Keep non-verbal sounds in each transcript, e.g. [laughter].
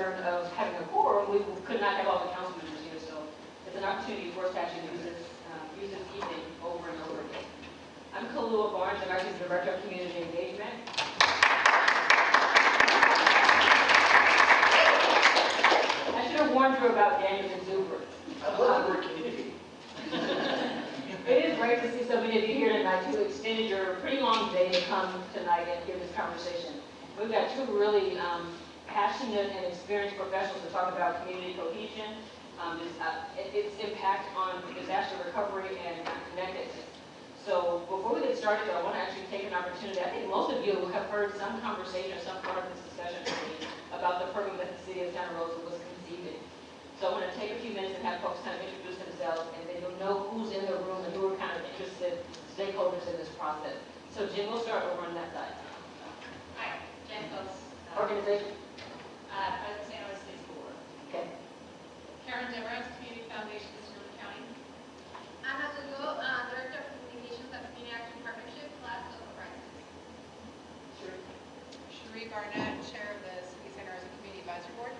concern of having a quorum, we could not have all the council members here, so it's an opportunity for us to actually use this, um, use this evening over and over again. I'm Kalua Barnes, I'm actually the Director of Community Engagement. I should have warned you about Daniel and Zuber. I love the word community. [laughs] It is great to see so many of you here tonight who extended your pretty long day to come tonight and hear this conversation. We've got two really um, passionate and experienced professionals to talk about community cohesion, um, its, uh, its impact on disaster recovery and connectedness. So before we get started, though, I want to actually take an opportunity. I think most of you have heard some conversation, or some part of this discussion about the program that the city of Santa Rosa was conceiving. So I want to take a few minutes and have folks kind of introduce themselves, and then you'll know who's in the room and who are kind of interested stakeholders in this process. So Jim, we'll start over on that side. Hi, Jen Post, Organization, uh, President San Luis City School Board. okay. Karen Devereux, Community Foundation, Sonoma County. Ana Lugo, uh, Director of Communications at Community Action Partnership, class of crisis. Sure. Sheree Barnett, Chair of the City Center as Community Advisory Board.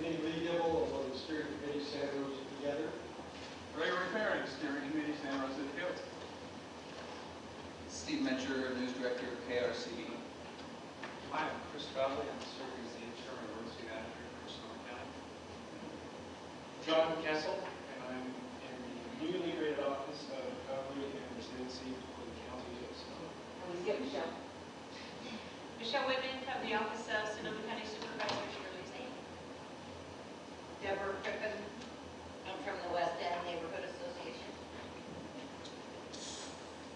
Good Lee Dibble, of the Steering Committee, Santa Rosa Together. Gregory Farring, Steering Committee, Santa Rosa Hills. Steve Mencher, News Director of KRCB. Hi, I'm Chris Bradley, I'm serving as the interim emergency manager for Sonoma County. John Kessel, and I'm in the newly created office of recovery and resiliency for the county of Sonoma. And we skip Michelle. Michelle Whitman, of the Office of Sonoma County Supervisor Shirley Zane. Deborah Crippen. I'm from the West End Neighborhood Association.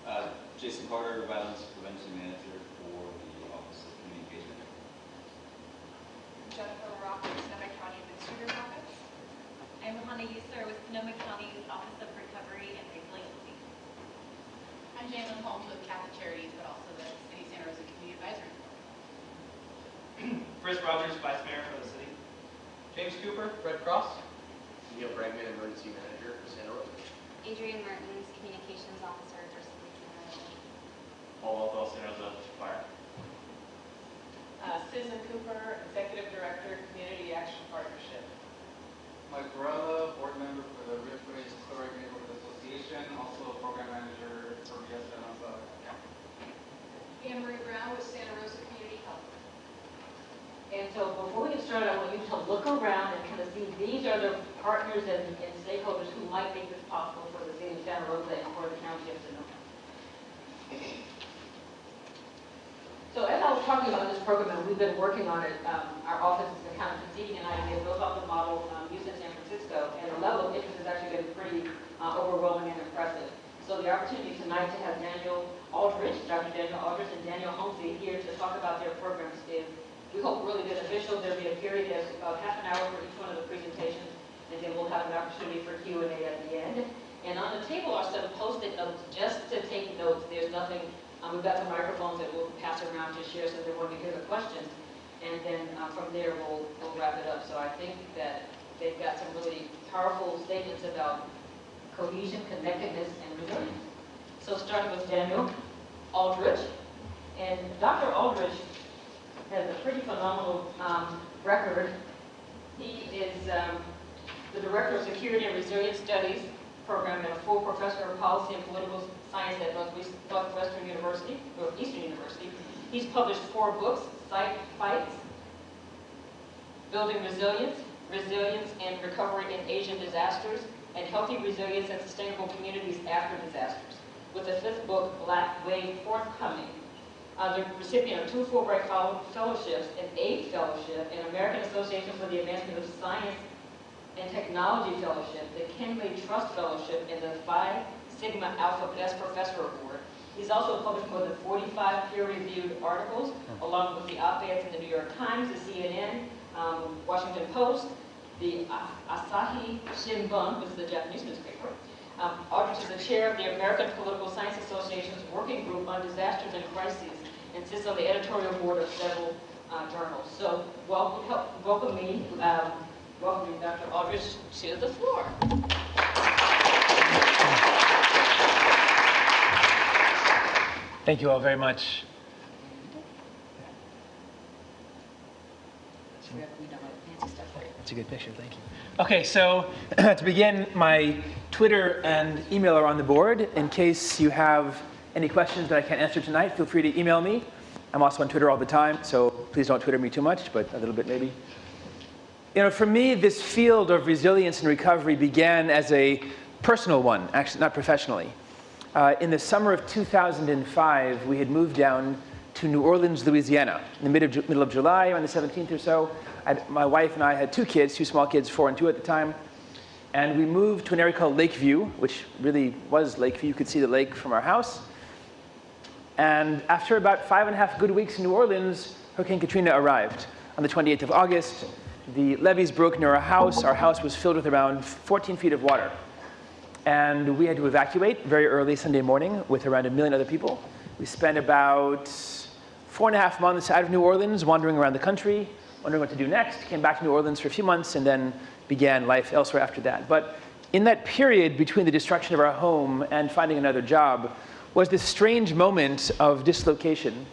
Uh, Jason Carter, Violence Prevention Manager for the Office of Community Engagement. Jennifer LaRocca, Sonoma County Administrator's Office. I'm Hannah User with Sonoma County's Office of Recovery and Resiliency. I'm Jalen Holmes with Catholic Charities, but also the City Center as a Community Advisory Board. Chris Rogers, Vice Mayor for the city. James Cooper, Red Cross. Neil Bregman, Emergency Manager for Santa Rosa. Adrian Martins, Communications Officer for City Center. Paul Walthall, Santa Rosa Fire. Uh, Susan Cooper, Executive Director, Community Action Partnership. Mike Barella, Board Member for the Ridgeway Chloride Neighborhood Association, also a Program Manager for BS San Jose County. Anne Marie Brown with Santa Rosa Community Health. And so before we get started, I want you to look around and kind of see, these are the partners and and stakeholders who might make this possible for the city of Santa Rosa and for the county of Sonoma. So as I was talking about this program, and we've been working on it, um, our office is of conceiving an idea built off the model um, used in San Francisco, and the level of interest has actually been pretty uh, overwhelming and impressive. So the opportunity tonight to have Daniel Aldrich, Dr. Daniel Aldrich and Daniel Homsey here to talk about their programs is, we hope, really beneficial. There'll be a period of about half an hour for each one of the presentations, and then we'll have an opportunity for Q and A at the end. And on the table are some post-it notes just to take notes. There's nothing, um, we've got some microphones that we'll pass around to share so everyone can hear the questions. And then uh, from there, we'll, we'll wrap it up. So I think that they've got some really powerful statements about cohesion, connectedness, and resilience. So starting with Daniel Aldrich. And Dr. Aldrich has a pretty phenomenal um, record. He is um, the Director of Security and Resilience Studies Program and a full Professor of Policy and Political Science at Northwest- Northwestern University, or Eastern University. He's published four books, Site Fights, Building Resilience, Resilience and Recovery in Asian Disasters, and Healthy Resilience and Sustainable Communities After Disasters, with the fifth book, Black Wave, forthcoming. Uh, the recipient of two Fulbright Fellowships, an AID Fellowship, an American Association for the Advancement of Science and Technology Fellowship, the Kinley Trust Fellowship, and the Phi Sigma Alpha Best Professor Award. He's also published more than 45 peer-reviewed articles, along with the op-eds in the New York Times, the CNN, um, Washington Post, the Asahi Shimbun, which is the Japanese newspaper. Um, Aldrich is the chair of the American Political Science Association's Working Group on Disasters and Crises, and sits on the editorial board of several uh, journals. So welcome, help- welcome me, um, welcome you, Dr. Aldrich, to the floor. Thank you all very much. That's a good picture, thank you. Okay, so [clears throat] to begin, my Twitter and email are on the board. In case you have any questions that I can't answer tonight, feel free to email me. I'm also on Twitter all the time, so please don't Twitter me too much, but a little bit maybe. You know, for me, this field of resilience and recovery began as a personal one, actually not professionally. Uh, in the summer of 2005, we had moved down to New Orleans, Louisiana, in the mid of, middle of July, on the 17th or so. I'd, my wife and I had two kids, two small kids, four and two at the time. And we moved to an area called Lakeview, which really was Lakeview. You could see the lake from our house. And after about five and a half good weeks in New Orleans, Hurricane Katrina arrived. On the 28th of August, the levees broke near our house. Our house was filled with around 14 feet of water. And we had to evacuate very early Sunday morning with around a million other people. We spent about four and a half months out of New Orleans, wandering around the country, wondering what to do next. Came back to New Orleans for a few months and then began life elsewhere after that. But in that period between the destruction of our home and finding another job was this strange moment of dislocation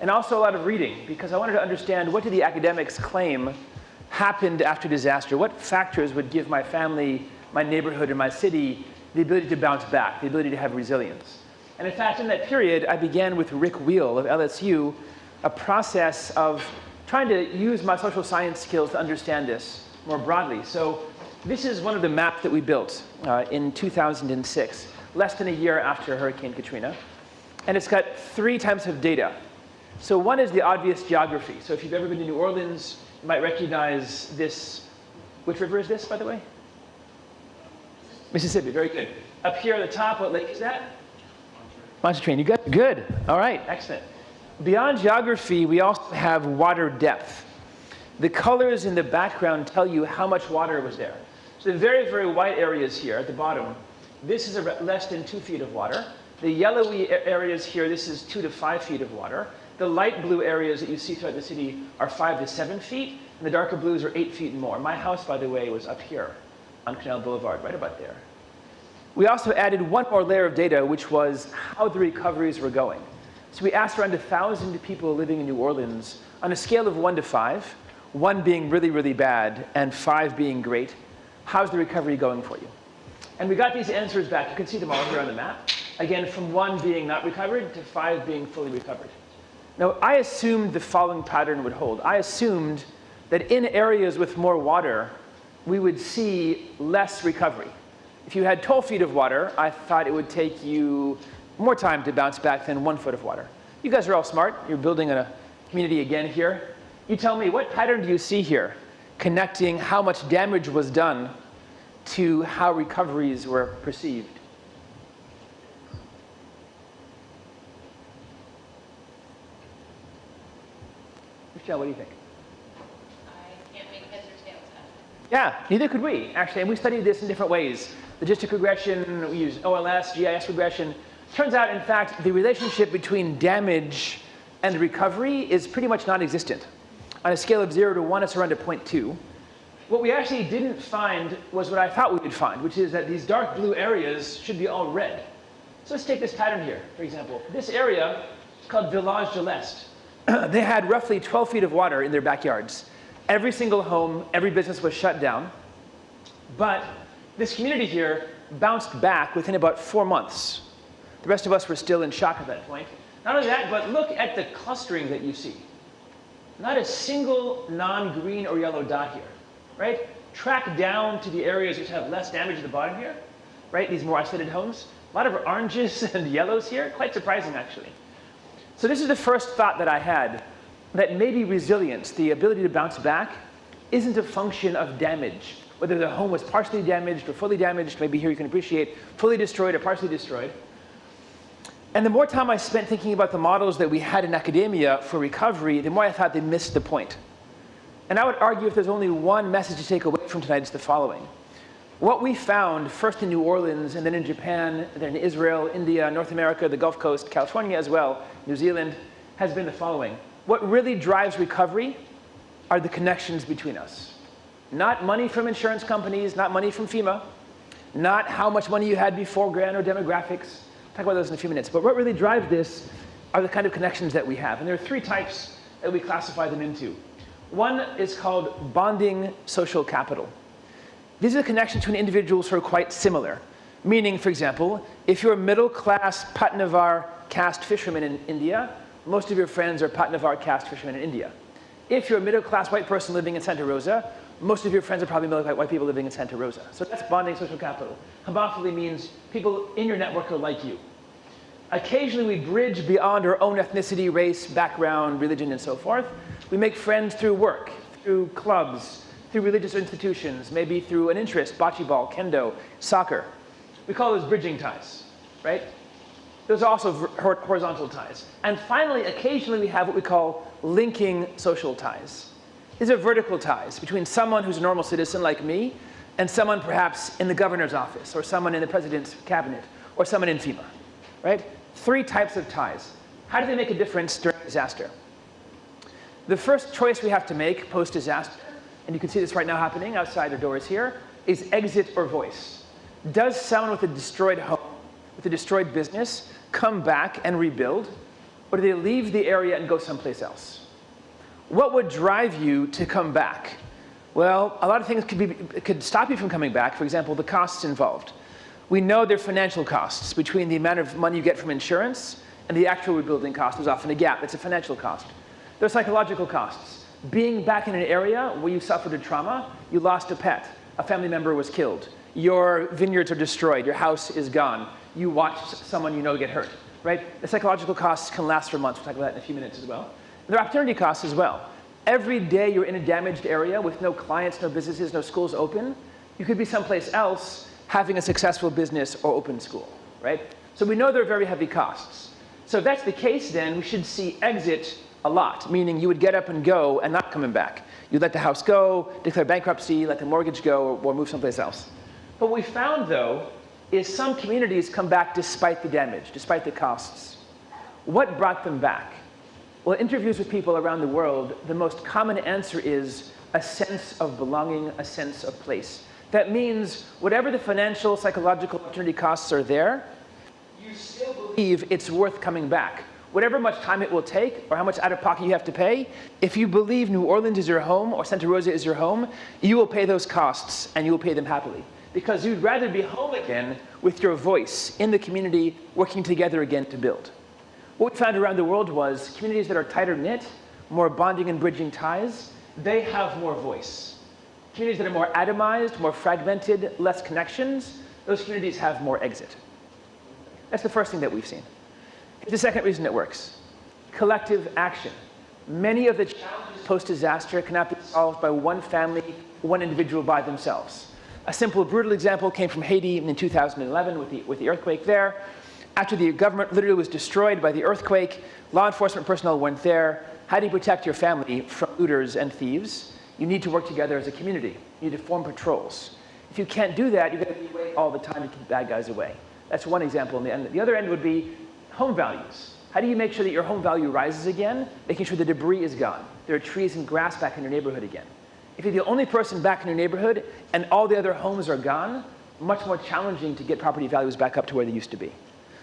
and also a lot of reading because I wanted to understand what do the academics claim happened after disaster? What factors would give my family, my neighborhood, and my city the ability to bounce back, the ability to have resilience? And in fact, in that period, I began with Rick Weil of LSU a process of trying to use my social science skills to understand this more broadly. So this is one of the maps that we built uh, in 2006, less than a year after Hurricane Katrina. And it's got three types of data. So one is the obvious geography. So if you've ever been to New Orleans, you might recognize this. Which river is this, by the way? Mississippi, very good. Up here at the top, what lake is that? Pontchartrain, you got good. All right, excellent. Beyond geography, we also have water depth. The colors in the background tell you how much water was there. So the very, very white areas here at the bottom, this is a less than two feet of water. The yellowy areas here, this is two to five feet of water. The light blue areas that you see throughout the city are five to seven feet, and the darker blues are eight feet and more. My house, by the way, was up here on Canal Boulevard, right about there. We also added one more layer of data, which was how the recoveries were going. So we asked around 1,000 people living in New Orleans on a scale of one to five, one being really, really bad and five being great, how's the recovery going for you? And we got these answers back. You can see them all here on the map. Again, from one being not recovered to five being fully recovered. Now, I assumed the following pattern would hold. I assumed that in areas with more water, we would see less recovery. If you had 12 feet of water, I thought it would take you more time to bounce back than one foot of water. You guys are all smart. You're building a community again here. You tell me, what pattern do you see here connecting how much damage was done to how recoveries were perceived? Michelle, what do you think? I can't make heads or tails out of it. Yeah, neither could we, actually. And we studied this in different ways. Logistic regression, we use OLS, GIS regression. Turns out, in fact, the relationship between damage and recovery is pretty much non-existent. On a scale of 0 to 1, it's around a 0.2. What we actually didn't find was what I thought we would find, which is that these dark blue areas should be all red. So let's take this pattern here, for example. This area is called Village de l'Est. [clears throat] they had roughly 12 feet of water in their backyards. Every single home, every business was shut down. But this community here bounced back within about four months. The rest of us were still in shock at that point. Not only that, but look at the clustering that you see. Not a single non-green or yellow dot here, right? Track down to the areas which have less damage at the bottom here, right? These more isolated homes. A lot of oranges [laughs] and yellows here, quite surprising actually. So this is the first thought that I had, that maybe resilience, the ability to bounce back, isn't a function of damage. Whether the home was partially damaged or fully damaged, maybe here you can appreciate, fully destroyed or partially destroyed. And the more time I spent thinking about the models that we had in academia for recovery, the more I thought they missed the point. And I would argue if there's only one message to take away from tonight, it's the following. What we found, first in New Orleans, and then in Japan, then in Israel, India, North America, the Gulf Coast, California as well, New Zealand, has been the following. what really drives recovery are the connections between us. Not money from insurance companies, not money from FEMA, not how much money you had before grant or demographics. Talk about those in a few minutes. But what really drives this are the kind of connections that we have. And there are three types that we classify them into. One is called bonding social capital. These are connections between individuals who are quite similar. Meaning, for example, if you're a middle-class Pattinavar caste fisherman in India, most of your friends are Pattinavar caste fishermen in India. If you're a middle-class white person living in Santa Rosa, most of your friends are probably middle-class white people living in Santa Rosa. So that's bonding social capital. Homophily means people in your network are like you. Occasionally we bridge beyond our own ethnicity, race, background, religion, and so forth. We make friends through work, through clubs, through religious institutions, maybe through an interest, bocce ball, kendo, soccer. We call those bridging ties, right? Those are also horizontal ties. And finally, occasionally we have what we call linking social ties. These are vertical ties between someone who's a normal citizen like me and someone perhaps in the governor's office or someone in the president's cabinet or someone in FEMA, right? Three types of ties. How do they make a difference during disaster? The first choice we have to make post-disaster, and you can see this right now happening outside the doors here, is exit or voice. Does someone with a destroyed home, with a destroyed business, come back and rebuild? Or do they leave the area and go someplace else? What would drive you to come back? Well, a lot of things could, be, could stop you from coming back. For example, the costs involved. We know there are financial costs between the amount of money you get from insurance and the actual rebuilding cost. There's often a gap. It's a financial cost. There are psychological costs. Being back in an area where you suffered a trauma, you lost a pet, a family member was killed, your vineyards are destroyed, your house is gone, you watched someone you know get hurt, right? The psychological costs can last for months. We'll talk about that in a few minutes as well. And there are opportunity costs as well. Every day you're in a damaged area with no clients, no businesses, no schools open, you could be someplace else having a successful business or open school, right? So we know there are very heavy costs. So if that's the case, then we should see exit a lot, meaning you would get up and go and not coming back. You'd let the house go, declare bankruptcy, let the mortgage go, or, or move someplace else. But what we found, though, is some communities come back despite the damage, despite the costs. What brought them back? Well, interviews with people around the world, the most common answer is a sense of belonging, a sense of place. That means whatever the financial, psychological opportunity costs are there, you still believe it's worth coming back. Whatever much time it will take or how much out of pocket you have to pay, if you believe New Orleans is your home or Santa Rosa is your home, you will pay those costs and you will pay them happily because you'd rather be home again with your voice in the community, working together again to build. What we found around the world was communities that are tighter knit, more bonding and bridging ties, they have more voice. Communities that are more atomized, more fragmented, less connections, those communities have more exit. That's the first thing that we've seen. The second reason it works. Collective action. Many of the challenges post-disaster cannot be solved by one family, one individual by themselves. A simple, brutal example came from Haiti in 2011 with the, with the earthquake there. After the government literally was destroyed by the earthquake, law enforcement personnel went there. How do you protect your family from looters and thieves? You need to work together as a community. You need to form patrols. If you can't do that, you're going to be away all the time to keep bad guys away. That's one example. And the other end would be home values. How do you make sure that your home value rises again? Making sure the debris is gone. There are trees and grass back in your neighborhood again. If you're the only person back in your neighborhood and all the other homes are gone, much more challenging to get property values back up to where they used to be.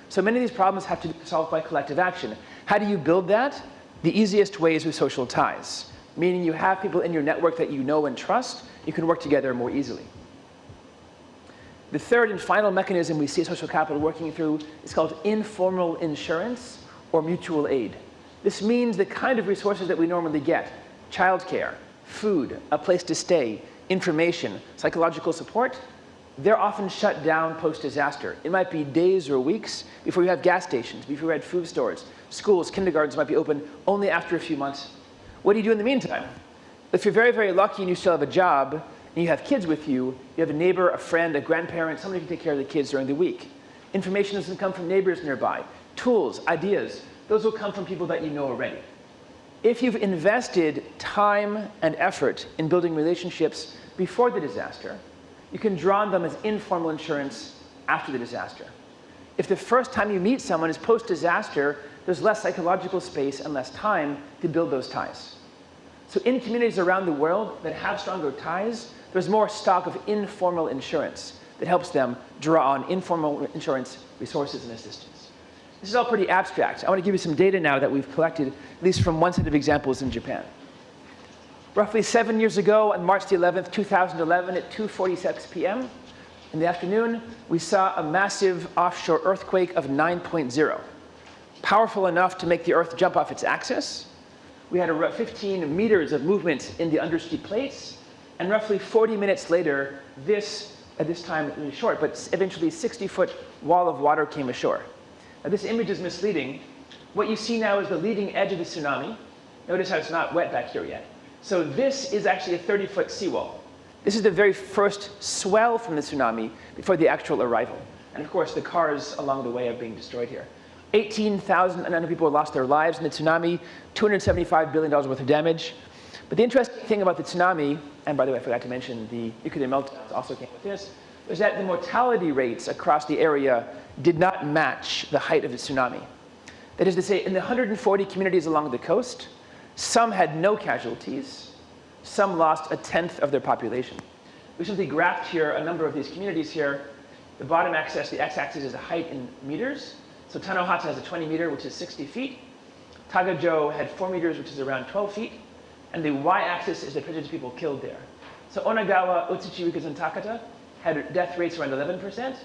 So many of these problems have to be solved by collective action. How do you build that? The easiest way is with social ties, meaning you have people in your network that you know and trust, you can work together more easily. The third and final mechanism we see social capital working through is called informal insurance or mutual aid. This means the kind of resources that we normally get, childcare, food, a place to stay, information, psychological support, they're often shut down post-disaster. It might be days or weeks before you have gas stations, before you have food stores. Schools, kindergartens might be open only after a few months. What do you do in the meantime? If you're very, very lucky and you still have a job, and you have kids with you, you have a neighbor, a friend, a grandparent, somebody who can take care of the kids during the week. Information doesn't come from neighbors nearby. Tools, ideas, those will come from people that you know already. If you've invested time and effort in building relationships before the disaster, you can draw on them as informal insurance after the disaster. If the first time you meet someone is post-disaster, there's less psychological space and less time to build those ties. So in communities around the world that have stronger ties, there's more stock of informal insurance that helps them draw on informal insurance resources and assistance. This is all pretty abstract. I want to give you some data now that we've collected, at least from one set of examples in Japan. Roughly seven years ago, on March the 11th, 2011, at 2.46 p.m. in the afternoon, we saw a massive offshore earthquake of 9.0. Powerful enough to make the Earth jump off its axis. We had about 15 meters of movement in the undersea plates, and roughly 40 minutes later, this, at this time really short, but eventually 60-foot wall of water came ashore. Now this image is misleading. What you see now is the leading edge of the tsunami. Notice how it's not wet back here yet. So this is actually a 30-foot seawall. This is the very first swell from the tsunami before the actual arrival. And of course, the cars along the way are being destroyed here. 18,000 people lost their lives in the tsunami, $275 billion worth of damage. But the interesting thing about the tsunami, and by the way, I forgot to mention the nuclear meltdowns also came with this, was that the mortality rates across the area did not match the height of the tsunami. That is to say, in the 140 communities along the coast, some had no casualties, some lost a tenth of their population. We simply graphed here a number of these communities here. The bottom axis, the x-axis is the height in meters. So Tanohata has a 20 meter, which is 60 feet. Tagajo had 4 meters, which is around 12 feet. And the y-axis is the percentage of people killed there. So Onagawa, Otsuchi, Rikers, and Takata had death rates around 11%,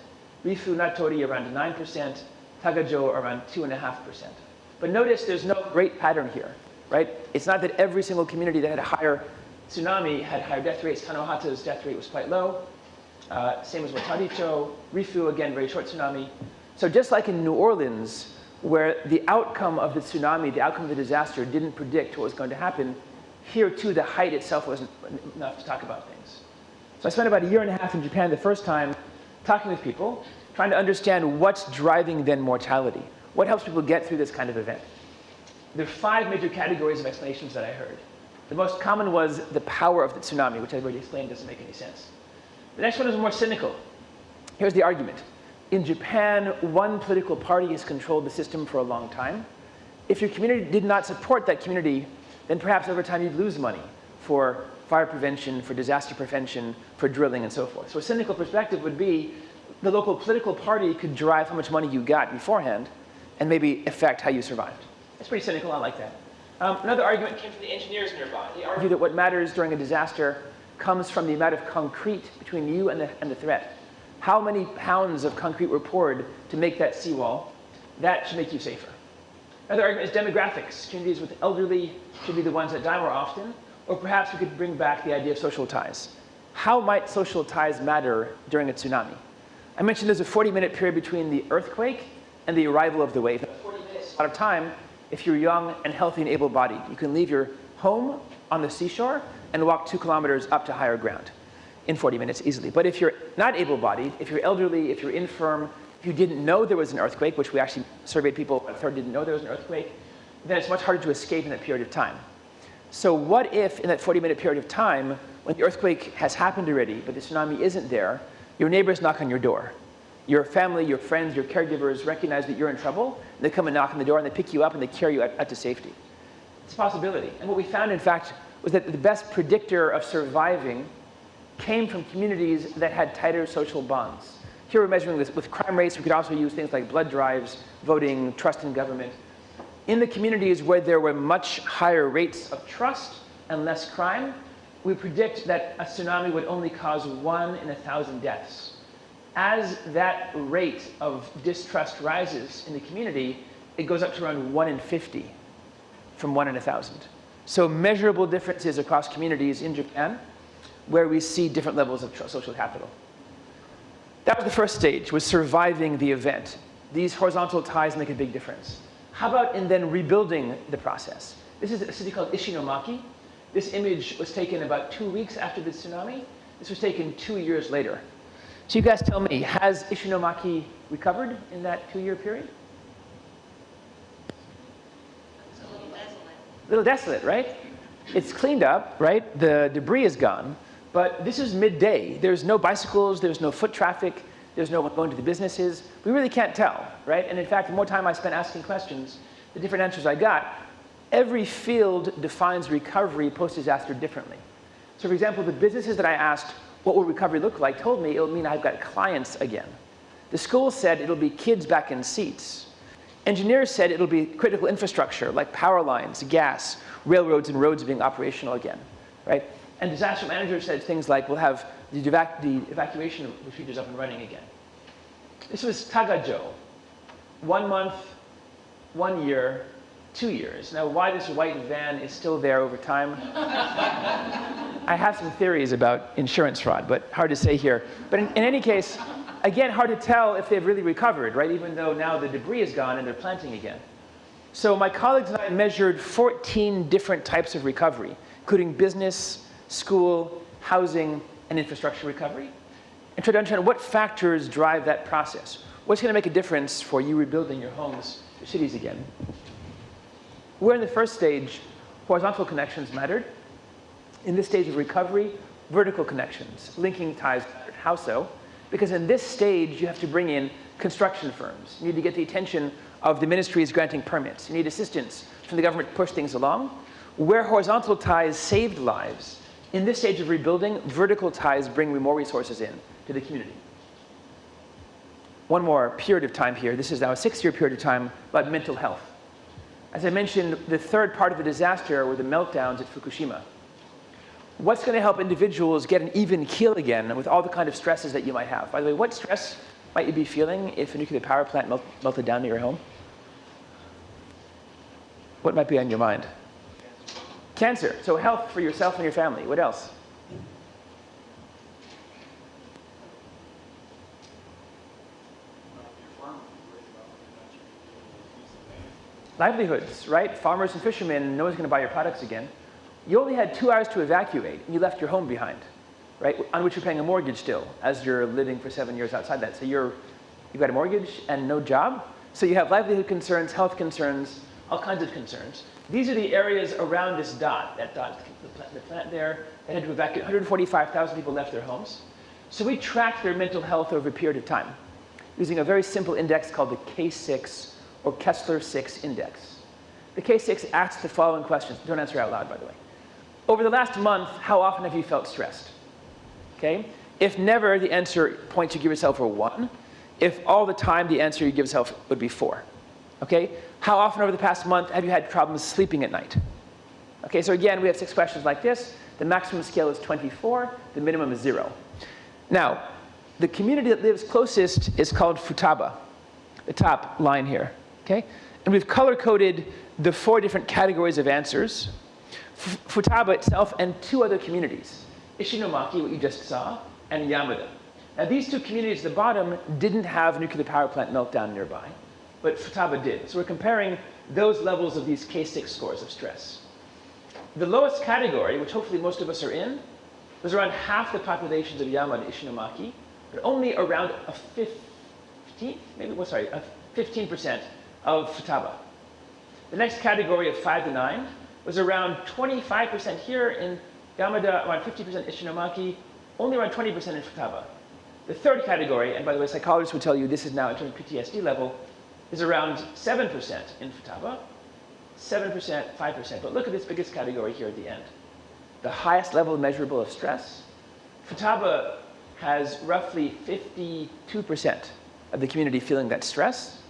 Rifu, Natori around 9%, Tagajo around 2.5%. But notice there's no great pattern here, right? It's not that every single community that had a higher tsunami had higher death rates. Tanohata's death rate was quite low. Uh, same as Wataricho. Rifu, again, very short tsunami. So just like in New Orleans, where the outcome of the tsunami, the outcome of the disaster didn't predict what was going to happen, here too the height itself wasn't enough to talk about things. So I spent about a year and a half in Japan the first time talking with people, trying to understand what's driving then mortality. What helps people get through this kind of event? There are five major categories of explanations that I heard. The most common was the power of the tsunami, which I've already explained doesn't make any sense. The next one is more cynical. Here's the argument. In Japan, one political party has controlled the system for a long time. If your community did not support that community, then perhaps over time you'd lose money for fire prevention, for disaster prevention, for drilling, and so forth. So a cynical perspective would be the local political party could drive how much money you got beforehand and maybe affect how you survived. That's pretty cynical, I like that. Um, another argument came from the engineers nearby. They argue that what matters during a disaster comes from the amount of concrete between you and the, and the threat. How many pounds of concrete were poured to make that seawall? That should make you safer. Another argument is demographics. Communities with elderly should be the ones that die more often. Or perhaps we could bring back the idea of social ties. How might social ties matter during a tsunami? I mentioned there's a 40-minute period between the earthquake and the arrival of the wave. 40 minutes lot of time if you're young and healthy and able-bodied. You can leave your home on the seashore and walk two kilometers up to higher ground in 40 minutes easily. But if you're not able-bodied, if you're elderly, if you're infirm, if you didn't know there was an earthquake, which we actually surveyed people, a third didn't know there was an earthquake, then it's much harder to escape in that period of time. So what if in that 40 minute period of time, when the earthquake has happened already, but the tsunami isn't there, your neighbors knock on your door. Your family, your friends, your caregivers recognize that you're in trouble, and they come and knock on the door and they pick you up and they carry you out, out to safety. It's a possibility. And what we found, in fact, was that the best predictor of surviving came from communities that had tighter social bonds. Here we're measuring this with crime rates. We could also use things like blood drives, voting, trust in government. In the communities where there were much higher rates of trust and less crime, we predict that a tsunami would only cause one in a thousand deaths. As that rate of distrust rises in the community, it goes up to around one in 50 from one in a thousand. So measurable differences across communities in Japan where we see different levels of social capital. That was the first stage, was surviving the event. These horizontal ties make a big difference. How about in then rebuilding the process? This is a city called Ishinomaki. This image was taken about two weeks after the tsunami. This was taken two years later. So you guys tell me, has Ishinomaki recovered in that two-year period? It's a little desolate. A little desolate, right? It's cleaned up, right? The debris is gone. But this is midday. There's no bicycles, there's no foot traffic, There's no one going to the businesses. We really can't tell, right? And in fact, the more time I spent asking questions, the different answers I got. Every field defines recovery post-disaster differently. So for example, the businesses that I asked, what will recovery look like, told me it'll mean I've got clients again. The schools said it'll be kids back in seats. Engineers said it'll be critical infrastructure like power lines, gas, railroads and roads being operational again, right? And disaster managers said things like we'll have the, evac the evacuation procedures up and running again. This was Tagajo. One month, one year, two years. Now, why this white van is still there over time, [laughs] I have some theories about insurance fraud, but hard to say here. But in, in any case, again, hard to tell if they've really recovered, right? Even though now the debris is gone and they're planting again. So my colleagues and I measured 14 different types of recovery, including business, school, housing, and infrastructure recovery, and tried to understand what factors drive that process. What's going to make a difference for you rebuilding your homes, your cities again? Where in the first stage, horizontal connections mattered. In this stage of recovery, vertical connections, linking ties mattered. How so? Because in this stage, you have to bring in construction firms. You need to get the attention of the ministries granting permits. You need assistance from the government to push things along. Where horizontal ties saved lives, in this stage of rebuilding, vertical ties bring more resources in to the community. One more period of time here. This is now a six-year period of time about mental health. As I mentioned, the third part of the disaster were the meltdowns at Fukushima. What's going to help individuals get an even keel again with all the kind of stresses that you might have? By the way, what stress might you be feeling if a nuclear power plant melt, melted down near your home? What might be on your mind? Cancer. So health for yourself and your family. What else? Livelihoods, right? Farmers and fishermen, no one's going to buy your products again. You only had two hours to evacuate, and you left your home behind, right? On which you're paying a mortgage still, as you're living for seven years outside that. So you're, you've got a mortgage and no job. So you have livelihood concerns, health concerns, all kinds of concerns. These are the areas around this dot. That dot, the plant, the plant there, that had to evacuate. 145,000 people left their homes. So we tracked their mental health over a period of time using a very simple index called the K6 or Kessler-6 index. The K6 asks the following questions. Don't answer out loud, by the way. Over the last month, how often have you felt stressed? Okay? If never, the answer points you give yourself are one. If all the time, the answer you give yourself would be four. Okay? How often over the past month have you had problems sleeping at night? Okay, so again, we have six questions like this. The maximum scale is 24. The minimum is zero. Now, the community that lives closest is called Futaba, the top line here. Okay? And we've color-coded the four different categories of answers. F Futaba itself and two other communities, Ishinomaki, what you just saw, and Yamada. Now these two communities at the bottom didn't have nuclear power plant meltdown nearby, but Futaba did. So we're comparing those levels of these K6 scores of stress. The lowest category, which hopefully most of us are in, was around half the populations of Yamada Ishinomaki, but only around a 15, maybe, well, sorry, a 15% of Futaba. The next category of 5 to 9 was around 25% here in Yamada, around 50% Ishinomaki, only around 20% in Futaba. The third category, and by the way, psychologists would tell you this is now in terms of PTSD level, is around 7% in Futaba, 7%, 5%. But look at this biggest category here at the end. The highest level measurable of stress. Futaba has roughly 52% of the community feeling that stress.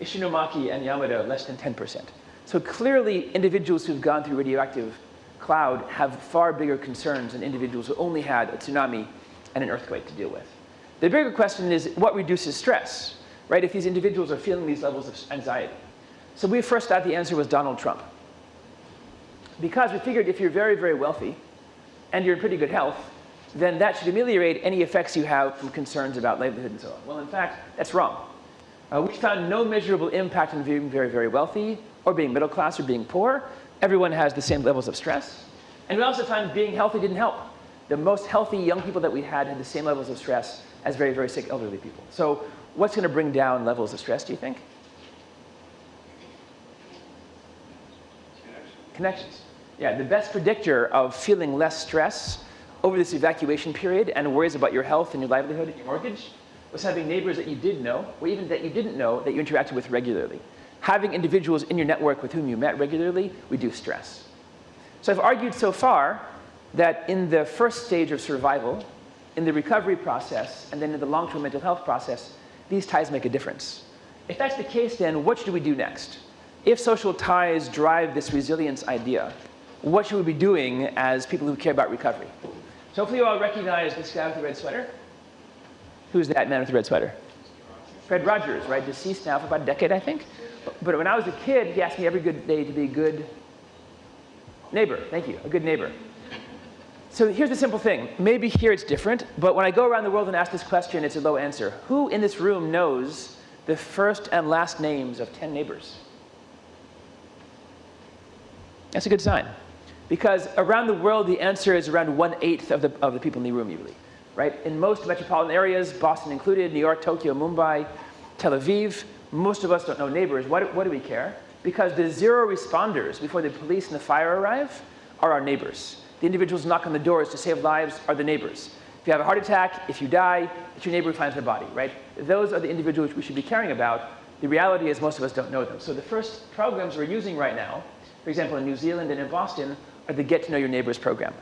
Ishinomaki and Yamada less than 10%. So clearly individuals who've gone through radioactive cloud have far bigger concerns than individuals who only had a tsunami and an earthquake to deal with. The bigger question is what reduces stress, right? If these individuals are feeling these levels of anxiety. So we first thought the answer was Donald Trump. Because we figured if you're very, very wealthy and you're in pretty good health, then that should ameliorate any effects you have from concerns about livelihood and so on. Well, in fact, that's wrong. Uh, we found no measurable impact on being very, very wealthy or being middle class or being poor. Everyone has the same levels of stress. And we also found being healthy didn't help. The most healthy young people that we had had the same levels of stress as very, very sick elderly people. So what's going to bring down levels of stress, do you think? Connections. Yeah, the best predictor of feeling less stress over this evacuation period and worries about your health and your livelihood and your mortgage, was having neighbors that you did know, or even that you didn't know that you interacted with regularly. Having individuals in your network with whom you met regularly reduce stress. So I've argued so far that in the first stage of survival, in the recovery process, and then in the long-term mental health process, these ties make a difference. If that's the case, then what should we do next? If social ties drive this resilience idea, what should we be doing as people who care about recovery? So hopefully you all recognize this guy with the red sweater. Who's that man with the red sweater? Fred Rogers, right? Deceased now for about a decade, I think. But when I was a kid, he asked me every good day to be a good neighbor. Thank you, a good neighbor. So here's the simple thing. Maybe here it's different, but when I go around the world and ask this question, it's a low answer. Who in this room knows the first and last names of 10 neighbors? That's a good sign. Because around the world, the answer is around one-eighth of the, of the people in the room usually, right? In most metropolitan areas, Boston included, New York, Tokyo, Mumbai, Tel Aviv, most of us don't know neighbors. Why do, what do we care? Because the zero responders before the police and the fire arrive are our neighbors. The individuals knock on the doors to save lives are the neighbors. If you have a heart attack, if you die, it's your neighbor who finds their body, right? Those are the individuals we should be caring about. The reality is most of us don't know them. So the first programs we're using right now, for example, in New Zealand and in Boston, are the Get to Know Your Neighbors program.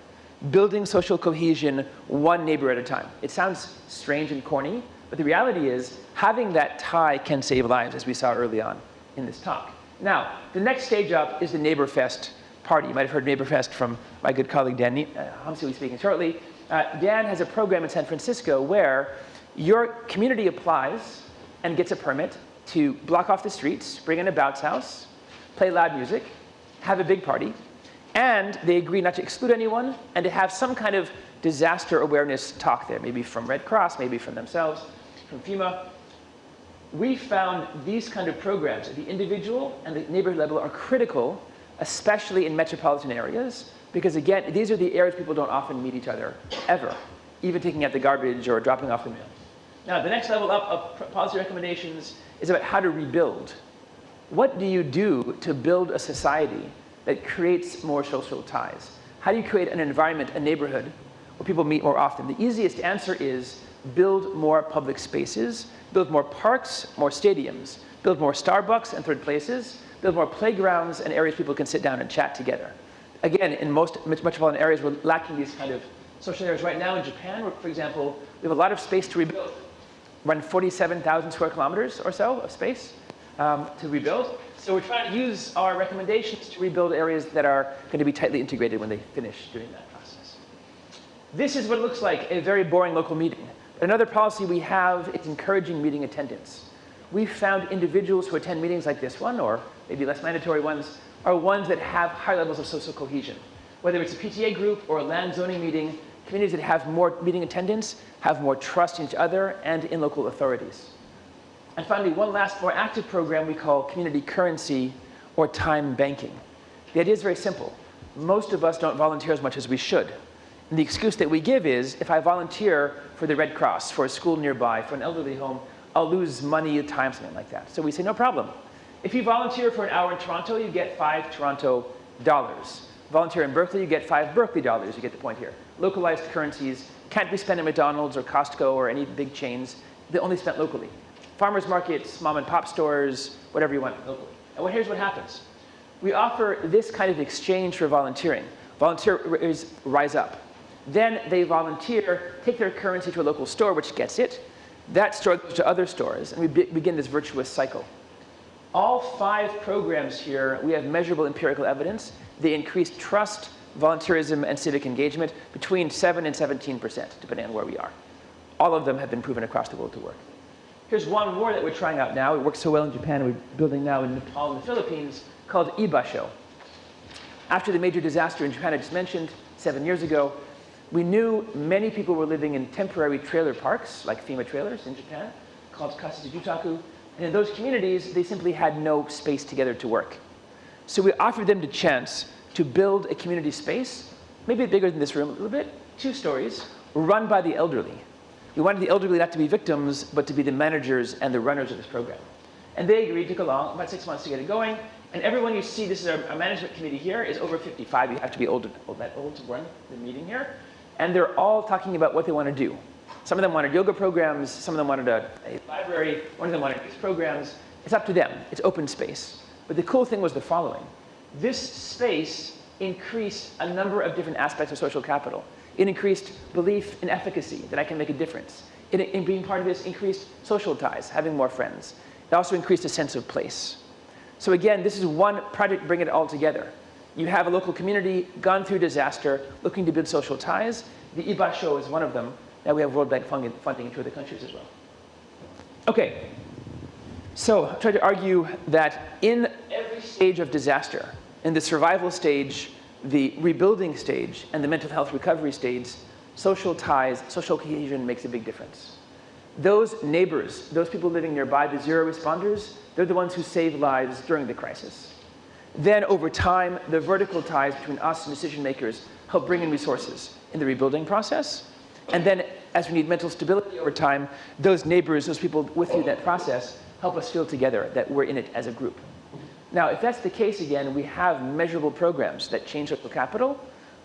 Building social cohesion one neighbor at a time. It sounds strange and corny, but the reality is having that tie can save lives, as we saw early on in this talk. Now, the next stage up is the Neighbor Fest party. You might have heard Neighbor Fest from my good colleague Dan Homsey will be speaking shortly. Uh, Dan has a program in San Francisco where your community applies and gets a permit to block off the streets, bring in a bounce house, play loud music, have a big party, and they agree not to exclude anyone and to have some kind of disaster awareness talk there, maybe from Red Cross, maybe from themselves, from FEMA. We found these kind of programs at the individual and the neighborhood level are critical, especially in metropolitan areas, because again, these are the areas people don't often meet each other, ever, even taking out the garbage or dropping off the mail. Now, the next level up of policy recommendations is about how to rebuild. What do you do to build a society that creates more social ties? How do you create an environment, a neighborhood, where people meet more often? The easiest answer is build more public spaces, build more parks, more stadiums, build more Starbucks and third places, build more playgrounds and areas people can sit down and chat together. Again, in most metropolitan areas, we're lacking these kind of social areas. Right now in Japan, for example, we have a lot of space to rebuild. Run 47,000 square kilometers or so of space um, to rebuild. So we're trying to use our recommendations to rebuild areas that are going to be tightly integrated when they finish doing that process. This is what it looks like, a very boring local meeting. Another policy we have is encouraging meeting attendance. We've found individuals who attend meetings like this one, or maybe less mandatory ones, are ones that have high levels of social cohesion. Whether it's a PTA group or a land zoning meeting, communities that have more meeting attendance have more trust in each other and in local authorities. And finally, one last more active program we call community currency or time banking. The idea is very simple. Most of us don't volunteer as much as we should. And the excuse that we give is, if I volunteer for the Red Cross, for a school nearby, for an elderly home, I'll lose money, time, something like that. So we say, no problem. If you volunteer for an hour in Toronto, you get five Toronto dollars. Volunteer in Berkeley, you get five Berkeley dollars. You get the point here. Localized currencies can't be spent at McDonald's or Costco or any big chains. They're only spent locally. Farmers markets, mom and pop stores, whatever you want locally. And here's what happens. We offer this kind of exchange for volunteering. Volunteers rise up. Then they volunteer, take their currency to a local store, which gets it. That store goes to other stores, and we be begin this virtuous cycle. All five programs here, we have measurable empirical evidence. They increase trust, volunteerism, and civic engagement between 7 and 17%, depending on where we are. All of them have been proven across the world to work. Here's one more that we're trying out now. It works so well in Japan, we're building now in Nepal and the Philippines, called Ibasho. After the major disaster in Japan I just mentioned, seven years ago, we knew many people were living in temporary trailer parks, like FEMA trailers in Japan, called Kasetsujutaku. And in those communities, they simply had no space together to work. So we offered them the chance to build a community space, maybe bigger than this room a little bit, two stories, run by the elderly. We wanted the elderly not to be victims, but to be the managers and the runners of this program. And they agreed, took a long, about six months to get it going. And everyone you see, this is our, our management committee here, is over 55. You have to be old, old, that old to run the meeting here. And they're all talking about what they want to do. Some of them wanted yoga programs, some of them wanted a, a library, one of them wanted these programs. It's up to them. It's open space. But the cool thing was the following. This space increased a number of different aspects of social capital. It increased belief in efficacy, that I can make a difference. It, in being part of this, increased social ties, having more friends. It also increased a sense of place. So again, this is one project bringing it all together. You have a local community gone through disaster, looking to build social ties. The Ibasho is one of them. Now we have World Bank funding, funding in two other countries as well. Okay, so I tried to argue that in every stage of disaster, in the survival stage, the rebuilding stage, and the mental health recovery stage, social ties, social cohesion makes a big difference. Those neighbors, those people living nearby, the zero responders, they're the ones who save lives during the crisis. Then over time, the vertical ties between us and decision makers help bring in resources in the rebuilding process. And then as we need mental stability over time, those neighbors, those people with you in that process, help us feel together that we're in it as a group. Now, if that's the case again, we have measurable programs that change local capital.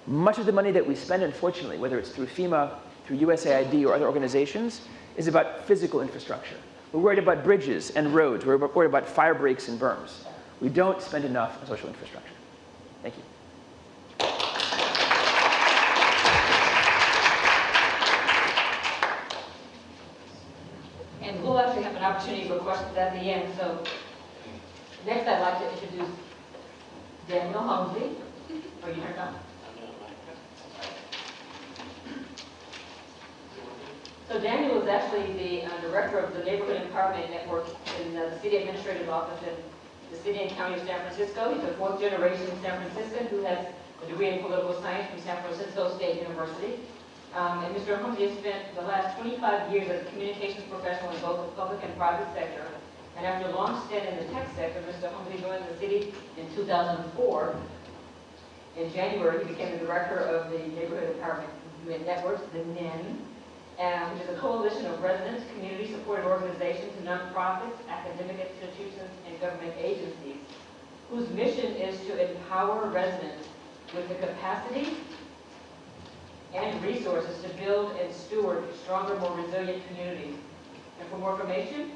Much of the money that we spend, unfortunately, whether it's through FEMA, through USAID or other organizations, is about physical infrastructure. We're worried about bridges and roads. We're worried about fire breaks and berms. We don't spend enough on social infrastructure. Thank you. And we'll actually have an opportunity for questions at the end, so next I'd like to introduce Daniel Homsey. Are you turned on? So Daniel is actually the uh, director of the Neighborhood Empowerment Network in the City Administrative Office in the City and County of San Francisco. He's a fourth generation San Franciscan who has a degree in political science from San Francisco State University. Um, and Mr. Homsey has spent the last 25 years as a communications professional in both the public and private sector. And after a long stint in the tech sector, Mr. Homsey joined the city in 2004. In January, he became the director of the Neighborhood Empowerment Networks, the NEN, um, which is a coalition of residents, community-supported organizations, nonprofits, academic institutions, and government agencies, whose mission is to empower residents with the capacity and resources to build and steward stronger, more resilient communities. And for more information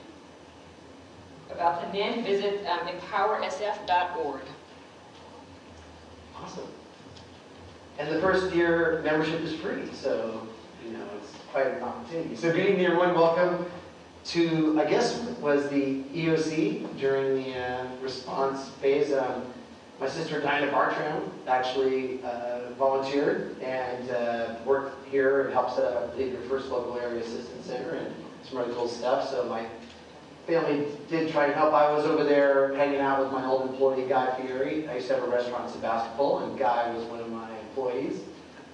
about the NEN, visit um, empowersf.org. Awesome. And the first year membership is free, so, you know, it's quite an opportunity. So good evening, everyone. Welcome to, I guess, was the EOC during the uh, response phase. Um, my sister Dinah Bartram actually uh, volunteered and uh, worked here and helped set up, I believe, your first local area assistance center and some really cool stuff. So my family did try to help. I was over there hanging out with my old employee, Guy Fieri. I used to have a restaurant in Sebastopol, and Guy was one of my employees.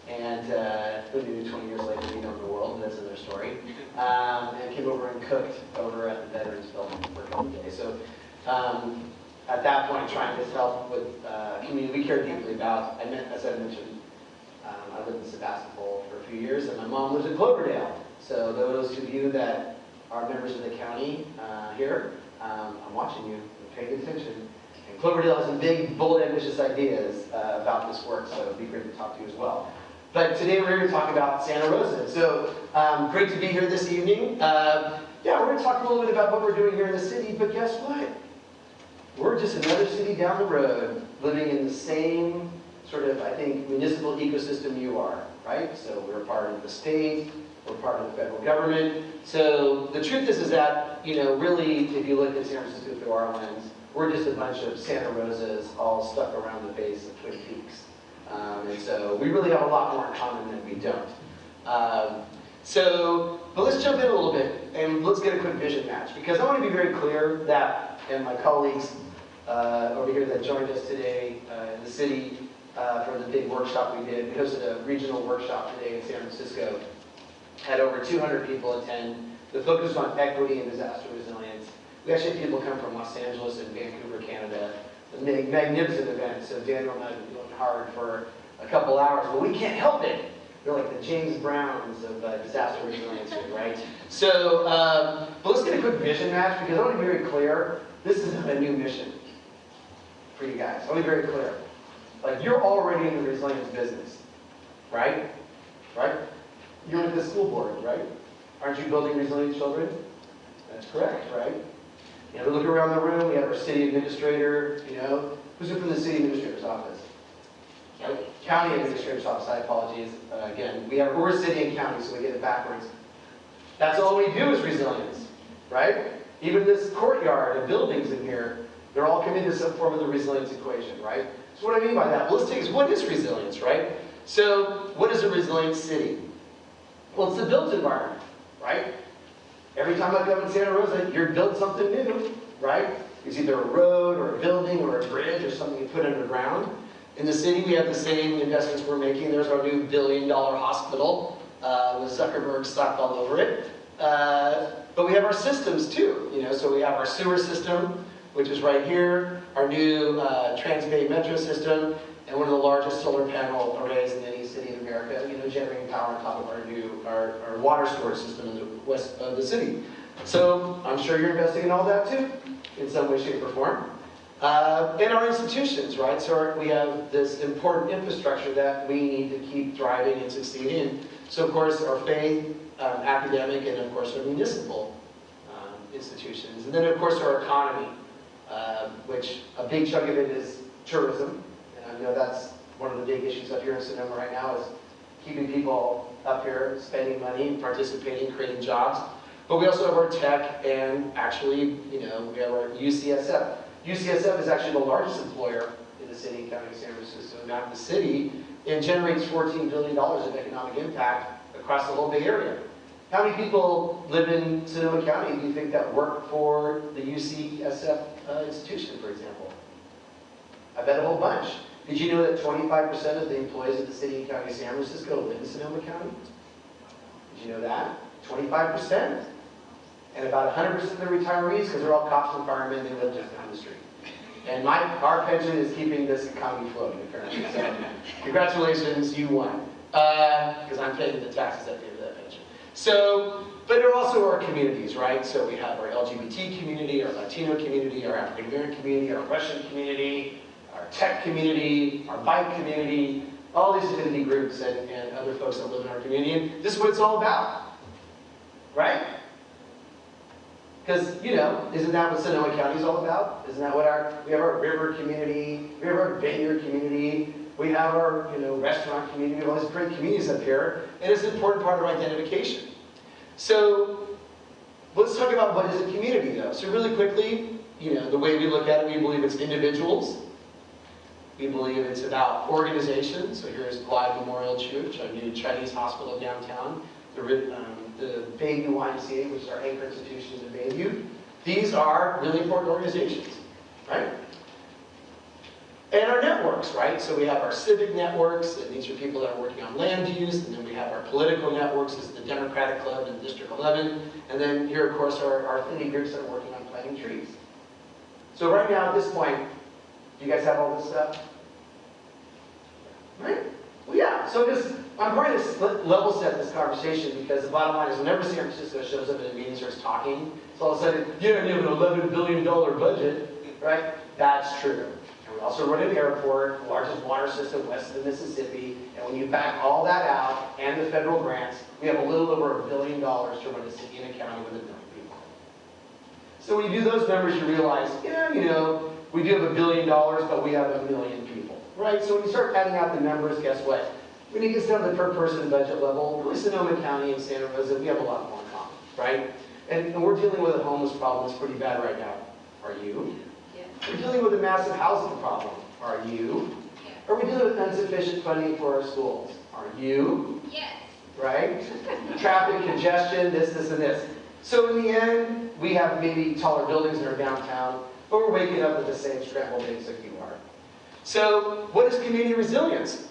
And uh, who knew 20 years later he'd own the world, that's another story. Um, and came over and cooked over at the Veterans Building for a couple of days. So um, at that point, trying to help with uh, community we care deeply about. I meant, as I mentioned, um, I lived in Sebastopol for a few years, and my mom lives in Cloverdale. So those of you that are members of the county uh, here, um, I'm watching you, paying attention. And Cloverdale has some big, bold, ambitious ideas uh, about this work, so it'd be great to talk to you as well. But today we're here to talk about Santa Rosa. So um, great to be here this evening. Uh, yeah, we're going to talk a little bit about what we're doing here in the city, but guess what? We're just another city down the road living in the same sort of, I think, municipal ecosystem you are, right? So we're part of the state, we're part of the federal government. So the truth is, is that, you know, really, if you look at San Francisco through our lens, we're just a bunch of Santa Rosas all stuck around the base of Twin Peaks. Um, and so we really have a lot more in common than we don't. Um, so, but let's jump in a little bit and let's get a quick vision match because I want to be very clear that, and my colleagues over here that joined us today uh, in the city uh, for the big workshop we did, we hosted a regional workshop today in San Francisco, had over 200 people attend. The focus on equity and disaster resilience. We actually had people come from Los Angeles and Vancouver, Canada. A magnificent event, so Daniel and I doing hard for a couple hours, but we can't help it. They're like the James Browns of uh, disaster resilience, right? So, um, but let's get a quick vision match because I want to be very clear. This isn't a new mission for you guys. Let me be very clear. Like you're already in the resilience business, right? Right? You're with the school board, right? Aren't you building resilient children? That's correct, right? You know, we look around the room, we have our city administrator, you know, who's it from the city administrator's office? County administrator's office, I apologize, uh, again, we have, we're city and county, so we get it backwards. That's all we do is resilience, right? Even this courtyard and buildings in here, they're all committed to some form of the resilience equation, right? So what do I mean by that? Well, let's take, what is resilience, right? So, what is a resilient city? Well, it's the built environment, right? Every time I come in Santa Rosa, you're building something new, right? It's either a road or a building or a bridge or something you put underground. In the city, we have the same investments we're making. There's our new billion dollar hospital uh, with Zuckerberg slapped all over it. Uh, but we have our systems too, you know, so we have our sewer system, which is right here, our new uh, Transbay Metro system, and one of the largest solar panel arrays in any city in America, you know, generating power on top of our new, our, our water storage system in the west of the city. So I'm sure you're investing in all that too, in some way, shape, or form. Uh, in our institutions, right? So our, we have this important infrastructure that we need to keep thriving and succeeding. So of course, our faith, um, academic, and of course our municipal um, institutions. And then of course our economy, uh, which a big chunk of it is tourism. And I know that's one of the big issues up here in Sonoma right now is keeping people up here, spending money, participating, creating jobs. But we also have our tech and actually, you know, we have our UCSF. UCSF is actually the largest employer in the city and county of San Francisco, not the city, and generates $14 billion of economic impact across the whole Bay Area. How many people live in Sonoma County, do you think, that work for the UCSF uh, institution, for example? I bet a whole bunch. Did you know that 25% of the employees of the city and county of San Francisco live in Sonoma County? Did you know that? 25%. And about 100% of the retirees, because they're all cops and firemen, they live just down the street. And my, our pension is keeping this economy floating, apparently. So, congratulations, you won. Because I'm paying the taxes at the end of that pension. So, but there are also our communities, right? So we have our LGBT community, our Latino community, our African American community, our Russian community, our tech community, our bike community, all these affinity groups and, and other folks that live in our community. And this is what it's all about, right? Because, you know, isn't that what Sonoma County is all about? Isn't that what our, we have our river community, we have our vineyard community, we have our, you know, restaurant community, we have all these great communities up here, and it's an important part of our identification. So, let's talk about what is a community though. So really quickly, you know, the way we look at it, we believe it's individuals. We believe it's about organizations. So here's Glide Memorial Church, our new Chinese hospital downtown, the, um, the Bayview YMCA, which is our anchor institutions in Bayview. These are really important organizations, right? And our networks, right? So we have our civic networks, and these are people that are working on land use, and then we have our political networks, is the Democratic Club in District 11, and then here, of course, are our affinity groups that are working on planting trees. So right now, at this point, do you guys have all this stuff? Right? Well, yeah, so just, I'm trying to level set this conversation because the bottom line is whenever San Francisco shows up in a meeting and starts talking, it's all of a sudden, you don't have an $11 billion budget, right? That's true. We also run an airport, the largest water system west of the Mississippi, and when you back all that out and the federal grants, we have a little over a billion dollars to run a city and a county with a million people. So when you do those numbers, you realize, yeah, you know, we do have a billion dollars, but we have a million people, right? So when you start adding out the numbers, guess what? When it gets down to the per person budget level, really Sonoma County and Santa Rosa, we have a lot more in common, right? And, and we're dealing with a homeless problem that's pretty bad right now. Are you? We're dealing with a massive housing problem. Are you? Yeah. Are we dealing with insufficient funding for our schools? Are you? Yes. Right? Traffic congestion, this, this, and this. So in the end, we have maybe taller buildings in our downtown, but we're waking up with the same scrambled eggs that you are. So what is community resilience?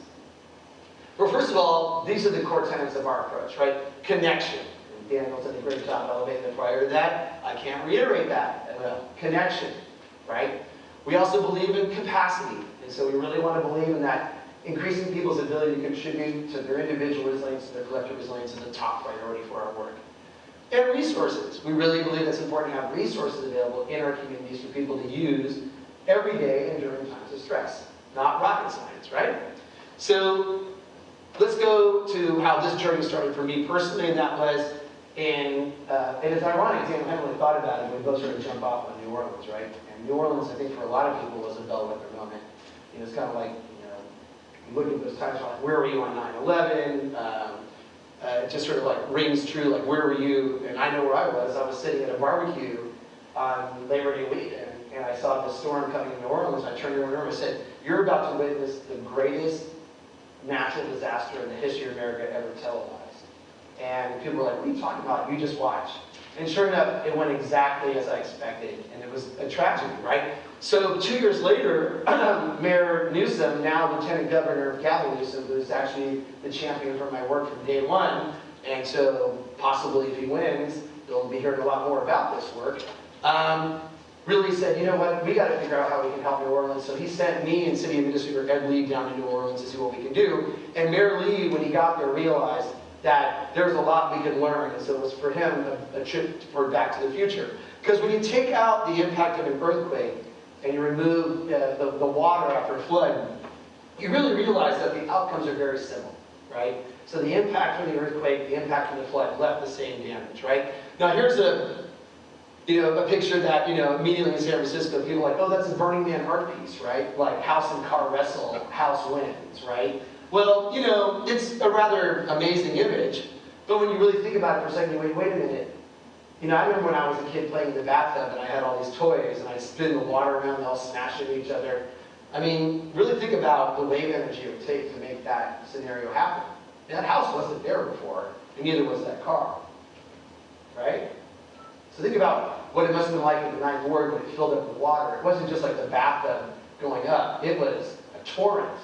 Well, first of all, these are the core tenets of our approach, right? Connection. And Daniel did a great job elevating the prior to that. I can't reiterate that. Connection, right? We also believe in capacity. And so we really want to believe in that increasing people's ability to contribute to their individual resilience and their collective resilience is the top priority for our work. And resources. We really believe it's important to have resources available in our communities for people to use every day and during times of stress. Not rocket science, right? So let's go to how this journey started for me personally, and that was And, uh, and it's ironic, Dan, I haven't really thought about it, we both sort of jump off on New Orleans, right? And New Orleans, I think for a lot of people was a bellwether moment. You know, it's kind of like, you know, you look at those times, like, where were you on 9/11? Um, uh, it just sort of like rings true, like where were you? And I know where I was. I was sitting at a barbecue on Labor Day weekend, and I saw the storm coming in New Orleans. I turned to the room and said, "You're about to witness the greatest natural disaster in the history of America ever televised." And people were like, "What are you talking about? You just watch." And sure enough, it went exactly as I expected, and it was a tragedy, right? So two years later, [clears throat] Mayor Newsom, now Lieutenant Governor Gavin Newsom, who's actually the champion for my work from day one, and so possibly if he wins, you'll be hearing a lot more about this work, um, really said, you know what, we got to figure out how we can help New Orleans. So he sent me and City Administrator Ed Lee down to New Orleans to see what we can do. And Mayor Lee, when he got there, realized that there's a lot we can learn, and so it was for him a, a trip for Back to the Future. Because when you take out the impact of an earthquake, and you remove uh, the, the water after a flood, you really realize that the outcomes are very similar, right? So the impact from the earthquake, the impact from the flood left the same damage, right? Now here's a, you know, a picture that, you know, immediately in San Francisco, people are like, oh, that's a Burning Man art piece, right? Like house and car wrestle, house wins, right? Well, you know, it's a rather amazing image, but when you really think about it for a second, you wait, wait a minute, you know, I remember when I was a kid playing in the bathtub and I had all these toys and I'd spin the water around, they all smash into each other. I mean, really think about the wave energy it would take to make that scenario happen. And that house wasn't there before, and neither was that car. Right? So think about what it must have been like in the ninth ward when it filled up with water. It wasn't just like the bathtub going up, it was a torrent.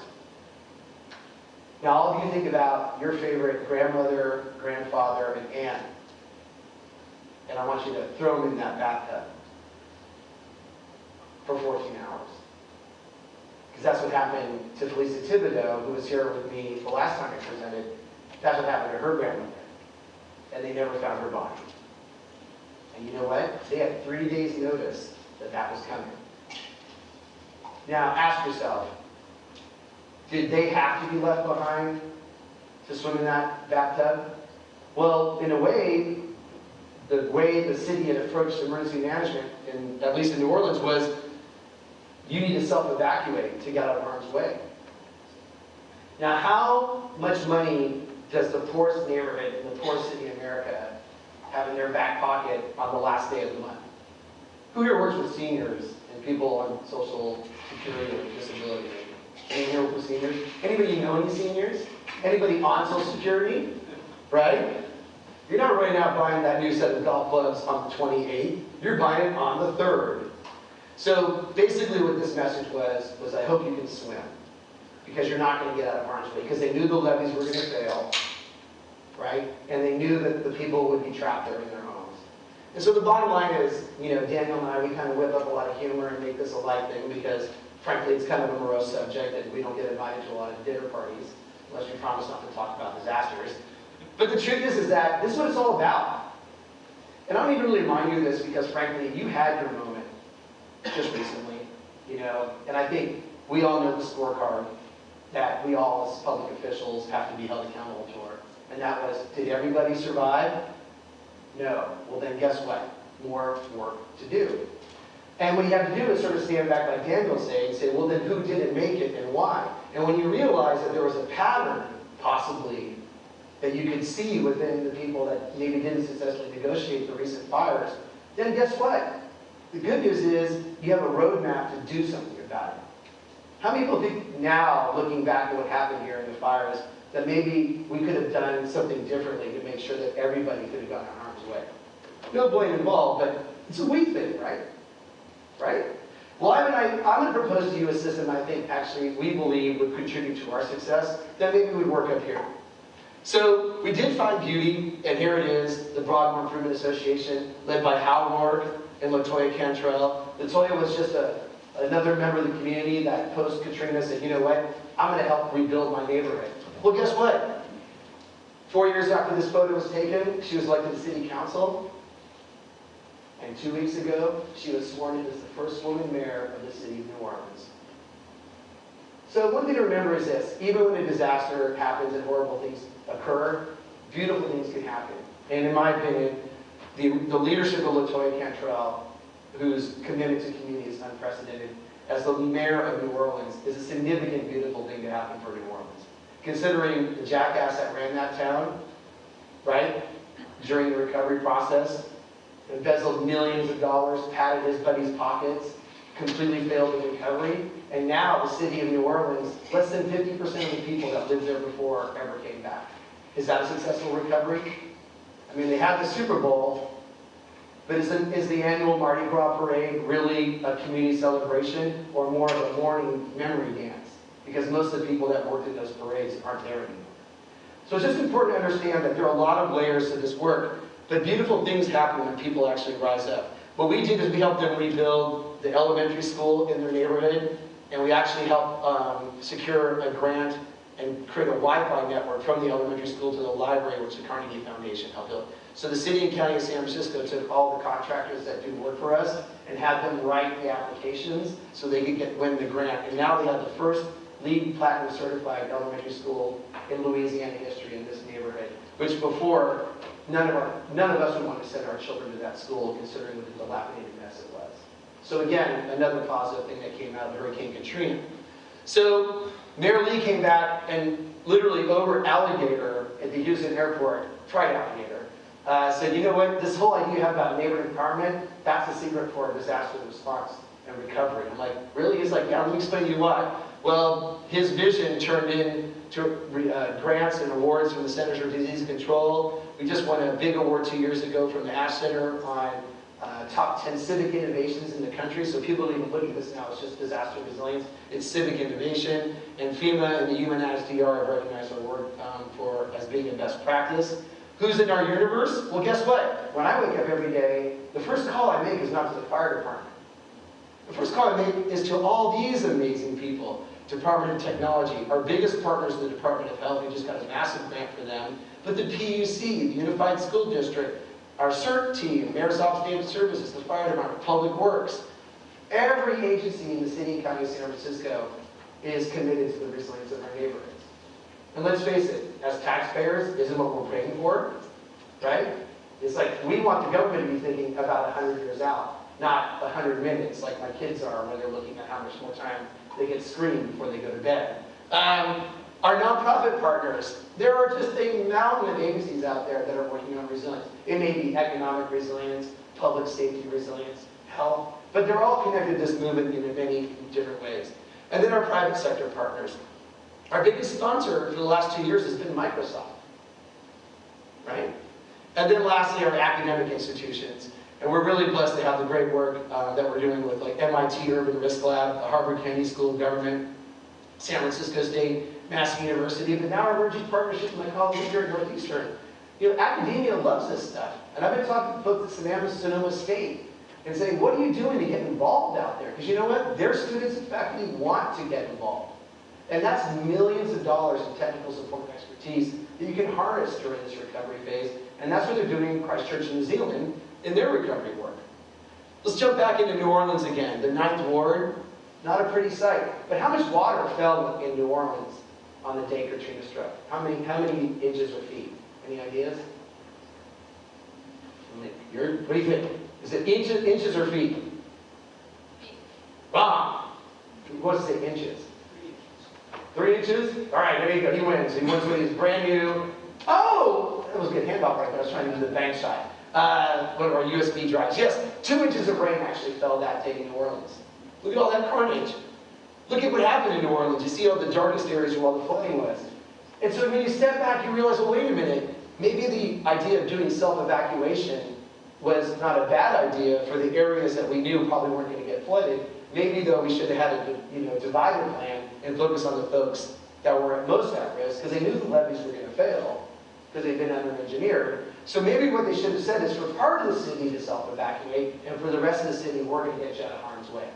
Now, all of you think about your favorite grandmother, grandfather, and aunt and I want you to throw them in that bathtub for 14 hours. Because that's what happened to Felisa Thibodeau, who was here with me the last time I presented. That's what happened to her grandmother. And they never found her body. And you know what? They had three days notice that that was coming. Now, ask yourself, did they have to be left behind to swim in that bathtub? Well, in a way, the way the city had approached emergency management, in, at least in New Orleans, was you need to self-evacuate to get out of harm's way. Now, how much money does the poorest neighborhood in the poorest city in America have in their back pocket on the last day of the month? Who here works with seniors and people on social security or disability? Anyone here seniors? Anybody know any seniors? Anybody on social security? Right? You're not right now buying that new set of golf clubs on the 28th. You're buying it on the 3rd. So basically what this message was, was I hope you can swim. Because you're not going to get out of harm's way. Because they knew the levees were going to fail. Right? And they knew that the people would be trapped there in their homes. And so the bottom line is, you know, Daniel and I, we kind of whip up a lot of humor and make this a light thing because, frankly, it's kind of a morose subject and we don't get invited to a lot of dinner parties unless we promise not to talk about disasters. But the truth is, is that this is what it's all about. And I don't even really remind you of this because, frankly, you had your moment just recently, you know, and I think we all know the scorecard that we all, as public officials, have to be held accountable for. And that was, did everybody survive? No. Well, then guess what? More work to do. And what you have to do is sort of stand back, like Daniel saying, and say, well, then who didn't make it and why? And when you realize that there was a pattern, possibly, that you could see within the people that maybe didn't successfully negotiate the recent fires, then guess what? The good news is you have a roadmap to do something about it. How many people think now, looking back at what happened here in the fires, that maybe we could have done something differently to make sure that everybody could have gotten harm's way? No blame involved, but it's a we thing, right? Right? Well, I'm, I'm going to propose to you a system I think actually we believe would contribute to our success that maybe would work up here. So we did find beauty, and here it is, the Broadmoor Improvement Association, led by Hal Roark and LaToya Cantrell. Latoya was just a, another member of the community that post-Katrina said, you know what, I'm going to help rebuild my neighborhood. Well, guess what? Four years after this photo was taken, she was elected to city council. And two weeks ago, she was sworn in as the first woman mayor of the city of New Orleans. So one thing to remember is this, even when a disaster happens and horrible things occur, beautiful things can happen. And in my opinion, the, the leadership of LaToya Cantrell, whose commitment to community is unprecedented, as the mayor of New Orleans, is a significant, beautiful thing to happen for New Orleans. Considering the jackass that ran that town, right, during the recovery process, embezzled millions of dollars, padded his buddies' pockets, completely failed in recovery, and now the city of New Orleans, less than 50% of the people that lived there before ever came back. Is that a successful recovery? I mean, they had the Super Bowl, but is, the- is the annual Mardi Gras parade really a community celebration or more of a mourning memory dance? Because most of the people that worked in those parades aren't there anymore. So it's just important to understand that there are a lot of layers to this work, but beautiful things happen when people actually rise up. What we did is we helped them rebuild the elementary school in their neighborhood, and we actually helped um, secure a grant and create a Wi-Fi network from the elementary school to the library, which the Carnegie Foundation helped build. So the city and county of San Francisco took all the contractors that do work for us and had them write the applications so they could get, win the grant. And now they have the first LEED Platinum certified elementary school in Louisiana history in this neighborhood, which before, none of our, none of us would want to send our children to that school considering what the dilapidated mess it was. So again, another positive thing that came out of Hurricane Katrina. So Mayor Lee came back and literally over alligator at the Houston airport, tried alligator, uh, said, you know what, this whole idea you have about neighborhood empowerment, that's the secret for disaster response and recovery. I'm like, really? He's like, yeah, let me explain to you why. Well, his vision turned into uh, grants and awards from the Centers for Disease Control. We just won a big award two years ago from the Ash Center on uh, top 10 civic innovations in the country. So people don't even look at this now, it's just disaster resilience. It's civic innovation. And FEMA and the UNISDR have recognized our work um, for as being a best practice. Who's in our universe? Well, guess what? When I wake up every day, the first call I make is not to the fire department. The first call I make is to all these amazing people. Department of Technology, our biggest partners in the Department of Health, we just got a massive grant for them. But the PUC, the Unified School District, our CERT team, Mayor's Office of Services, the Fire Department, Public Works. Every agency in the city and county of San Francisco is committed to the resilience of our neighborhoods. And let's face it, as taxpayers, isn't what we're paying for, right? It's like we want the government to be thinking about 100 years out, not 100 minutes like my kids are when they're looking at how much more time they get screened before they go to bed. Um, our nonprofit partners, there are just a mountain of agencies out there that are working on resilience. It may be economic resilience, public safety resilience, health, but they're all connected to this movement in many different ways. And then our private sector partners. Our biggest sponsor for the last two years has been Microsoft, right? And then lastly, our academic institutions. And we're really blessed to have the great work uh, that we're doing with like MIT Urban Risk Lab, the Harvard Kennedy School of Government, San Francisco State, Massey University, but now our emerging partnership with my colleagues here at Northeastern. You know, academia loves this stuff. And I've been talking to folks at Savannah Sonoma State and saying, what are you doing to get involved out there? Because you know what? Their students and faculty want to get involved. And that's millions of dollars in technical support and expertise that you can harness during this recovery phase. And that's what they're doing in Christchurch, New Zealand, in their recovery work. Let's jump back into New Orleans again. The Ninth Ward, not a pretty sight. But how much water fell in New Orleans on the day Katrina struck? How many, how many inches or feet? Any ideas? You're, what do you think? Is it inches, inches or feet? Wrong. Ah! What does it say, inches? Three inches? All right, there you go. He wins. He wins with his brand new. Oh, that was a good handball right there. I was trying to do the bank shot. Uh, one of our USB drives. Yes, two inches of rain actually fell that day in New Orleans. Look at all that carnage. Look at what happened in New Orleans. You see all the darkest areas where all the flooding was. And so when you step back, you realize, well, wait a minute. Maybe the idea of doing self-evacuation was not a bad idea for the areas that we knew probably weren't going to get flooded. Maybe, though, we should have had a you know, divided plan and focus on the folks that were at most at risk because they knew the levees were going to fail because they've been under-engineered. So maybe what they should have said is for part of the city to self-evacuate and for the rest of the city, we're going to get you out of harm's way.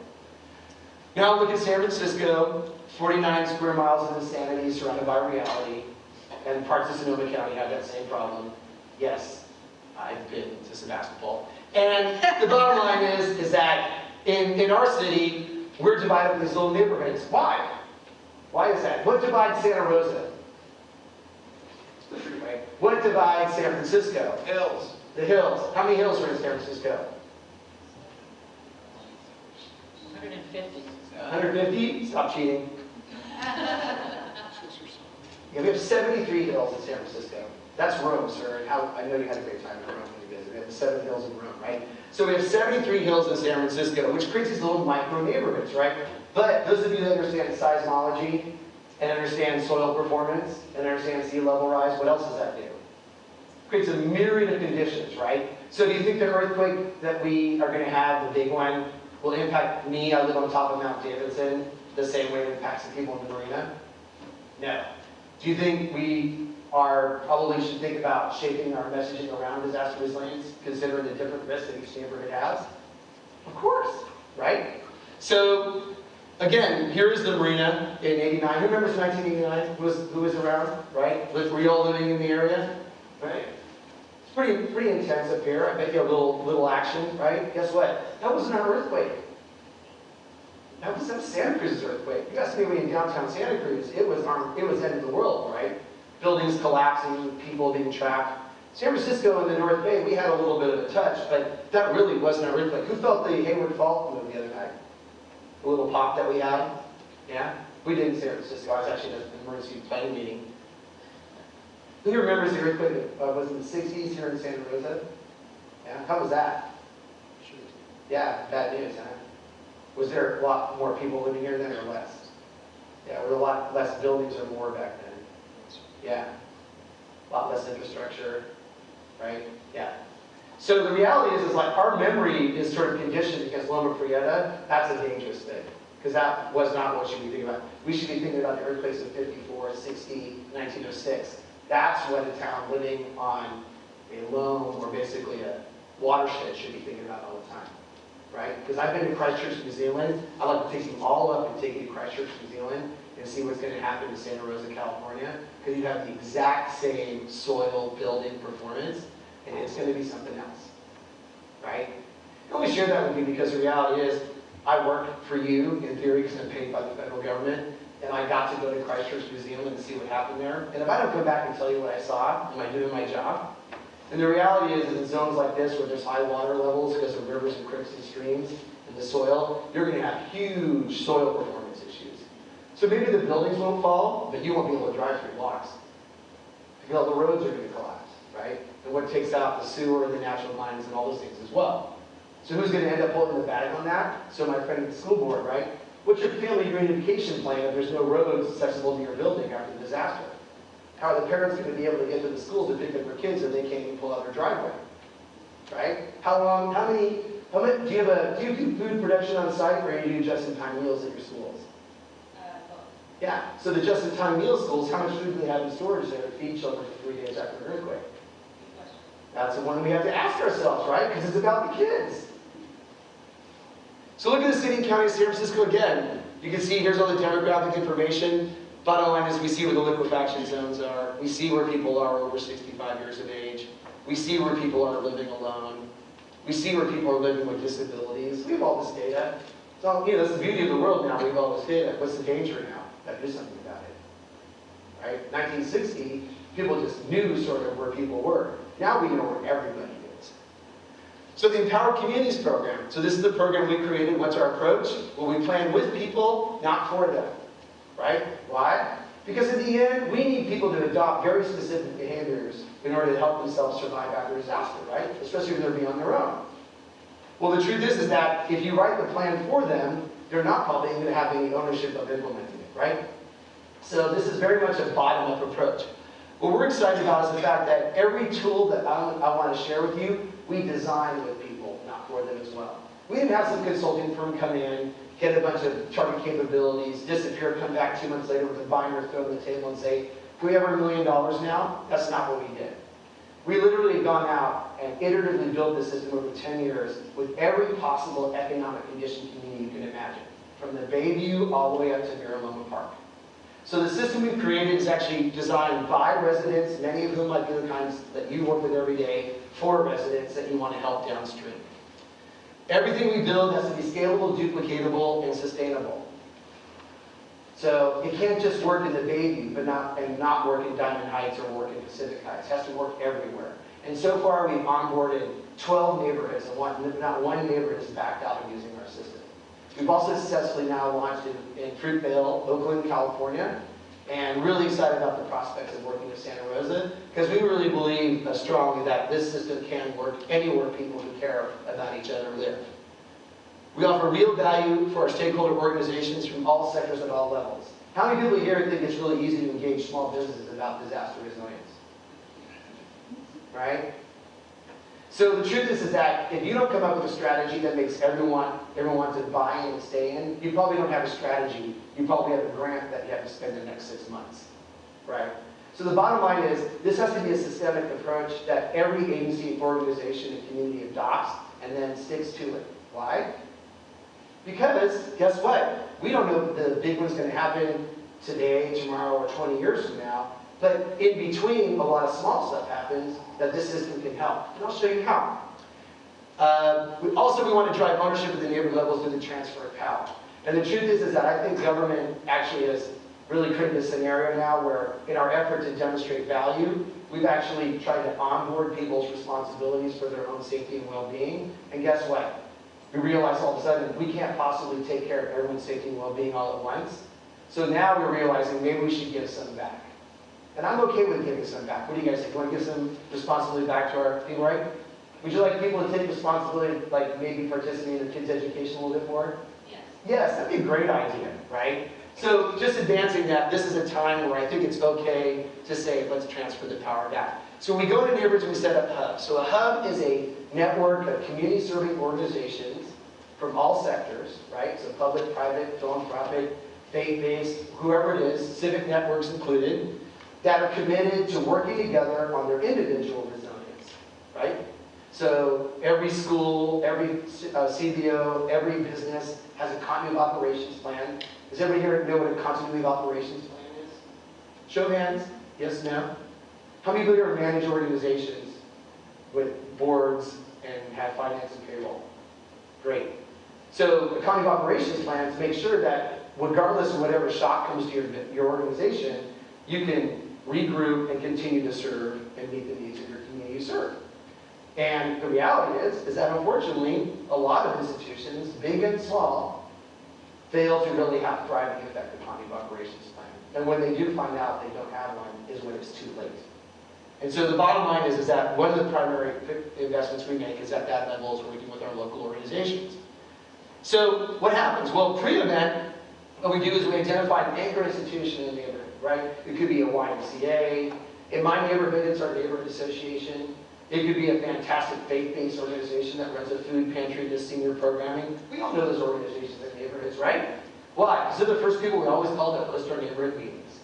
Now look at San Francisco, 49 square miles of insanity surrounded by reality, and parts of Sonoma County have that same problem. Yes, I've been to Sebastopol. And the bottom line is, is that in, in our city, we're divided into these little neighborhoods. Why? Why is that? What divides Santa Rosa? The freeway. What divides San Francisco? Hills. The hills. How many hills are in San Francisco? 150. 150? Stop cheating. Yeah, we have 73 hills in San Francisco. That's Rome, sir, and how, I know you had a great time in Rome when you visited. We have the seven hills in Rome, right? So we have 73 hills in San Francisco, which creates these little micro neighborhoods, right? But those of you that understand seismology and understand soil performance and understand sea level rise, what else does that do? Creates a myriad of conditions, right? So do you think the earthquake that we are going to have, the big one, will impact me? I live on top of Mount Davidson the same way it impacts the people in the marina? No. Do you think we are probably should think about shaping our messaging around disaster resilience, considering the different risks that each neighborhood has? Of course, right? So, again, here is the marina in 89. Who remembers 1989? Who was, who was around, right? Were you all living in the area? Right? It's pretty, pretty intense up here. I bet you a little, little action, right? Guess what? That wasn't an earthquake. That was that Santa Cruz's earthquake. You asked anybody in downtown Santa Cruz, it was our, it was end of the world, right? Buildings collapsing, people being trapped. San Francisco and the North Bay, we had a little bit of a touch, but that really wasn't our earthquake. Who felt the Hayward Fault move the other night? The little pop that we had? Yeah? We did in San Francisco. I was actually at an emergency planning meeting. Who remembers the earthquake that uh, was in the 60s here in Santa Rosa? Yeah? How was that? Yeah, bad news, huh? Was there a lot more people living here then or less? Yeah, were there a lot less buildings or more back then? Yeah. A lot less infrastructure, right? Yeah. So the reality is, is like our memory is sort of conditioned against Loma Prieta. That's a dangerous thing because that was not what should be thinking about. We should be thinking about the earthquakes of 54, 60, 1906. That's what a town living on a loam or basically a watershed should be thinking about all the time right? Because I've been to Christchurch, New Zealand. I'd like to take you all up and take you to Christchurch, New Zealand, and see what's going to happen in Santa Rosa, California. Because you have the exact same soil building performance, and it's going to be something else, right? I only share that with you because the reality is, I work for you in theory because I'm paid by the federal government, and I got to go to Christchurch, Zealand, and see what happened there. And if I don't come back and tell you what I saw, am I doing my job? And the reality is, in zones like this where there's high water levels because of rivers and creeks and streams in the soil, you're going to have huge soil performance issues. So maybe the buildings won't fall, but you won't be able to drive through blocks. Because all the roads are going to collapse, right? And what takes out the sewer and the natural lines and all those things as well. So who's going to end up holding the bag on that? So my friend at the school board, right? What's your family reunification plan if there's no roads accessible to your building after the disaster? How are the parents going to be able to get to the schools to pick up their kids if they can't even pull out their driveway? Right? How long, how many, how many, do you have a, do you do food production on site or do you do just-in-time meals at your schools? Uh, yeah, so the just-in-time meal schools, how much food do they have in storage there to feed children for three days after an earthquake? That's the one we have to ask ourselves, right? Because it's about the kids. So look at the city and county of San Francisco again. You can see here's all the demographic information. Bottom line is we see where the liquefaction zones are. We see where people are over 65 years of age. We see where people are living alone. We see where people are living with disabilities. We have all this data. So, you know, that's the beauty of the world now. We have all this data. What's the danger now? To do something about it. Right? 1960, people just knew sort of where people were. Now we know where everybody is. So the Empowered Communities program. So this is the program we created. What's our approach? Well, we plan with people, not for them. Right? Why? Because in the end, we need people to adopt very specific behaviors in order to help themselves survive after disaster, right? Especially when they're being on their own. Well, the truth is, is that if you write the plan for them, they're not probably going to have any ownership of implementing it, right? So this is very much a bottom-up approach. What we're excited about is the fact that every tool that I, I want to share with you, we design with people, not for them as well. We didn't have some consulting firm come in, get a bunch of target capabilities, disappear, come back two months later with a binder, throw it on the table and say, we have our million dollars now? That's not what we did. We literally have gone out and iteratively built this system over 10 years with every possible economic condition community you can imagine, from the Bayview all the way up to Miraloma Park. So the system we've created is actually designed by residents, many of whom might be the kinds that you work with every day, for residents that you want to help downstream. Everything we build has to be scalable, duplicatable, and sustainable. So it can't just work in the Bayview, but not, and not work in Diamond Heights or work in Pacific Heights. It has to work everywhere. And so far, we've onboarded 12 neighborhoods, and one, not one neighborhood has backed out of using our system. We've also successfully now launched in, in Fruitvale, Oakland, California, and really excited about the prospects of working with Santa Rosa, because we really believe strongly that this system can work anywhere people who care about each other live. We offer real value for our stakeholder organizations from all sectors at all levels. How many people here think it's really easy to engage small businesses about disaster resilience? Right? So the truth is, is that if you don't come up with a strategy that makes everyone, everyone want to buy in and stay in, you probably don't have a strategy. You probably have a grant that you have to spend the next six months. Right? So the bottom line is, this has to be a systemic approach that every agency, organization, and community adopts and then sticks to it. Why? Because, guess what? We don't know if the big one's going to happen today, tomorrow, or 20 years from now. But in between, a lot of small stuff happens that this system can help. And I'll show you how. Uh, we, also, we want to drive ownership at the neighborhood levels through the transfer of power. And the truth is, is that I think government actually has really created a scenario now where, in our effort to demonstrate value, we've actually tried to onboard people's responsibilities for their own safety and well-being. And guess what? We realize all of a sudden we can't possibly take care of everyone's safety and well-being all at once. So now we're realizing maybe we should give some back. And I'm okay with giving some back. What do you guys think? Want to give some responsibility back to our people, right? Would you like people to take responsibility, like maybe participate in their kids' education a little bit more? Yes. Yes, that'd be a great idea, right? So just advancing that, this is a time where I think it's okay to say, let's transfer the power back. So we go to neighborhoods, and we set up hubs. So a hub is a network of community-serving organizations from all sectors, right? So public, private, philanthropic, faith-based, whoever it is, civic networks included, that are committed to working together on their individual resilience, right? So every school, every uh, CBO, every business has a continuity of operations plan. Does everybody here know what a continuity of operations plan is? Show of hands. Yes, no? How many people here manage organizations with boards and have finance and payroll? Great. So the continuity of operations plans make sure that regardless of whatever shock comes to your, your organization, you can regroup and continue to serve and meet the needs of your community you serve. And the reality is, is that unfortunately, a lot of institutions, big and small, fail to really have thriving effective of operations plan. And when they do find out they don't have one, is when it's too late. And so the bottom line is, is that one of the primary investments we make is at that level is working with our local organizations. So what happens? Well, pre-event, what we do is we identify an anchor institution in the neighborhood, right? It could be a YMCA. In my neighborhood, it's our neighborhood association. It could be a fantastic faith-based organization that runs a food pantry to senior programming. We all know those organizations in neighborhoods, right? Why? Because they're the first people we always call to host our neighborhood meetings,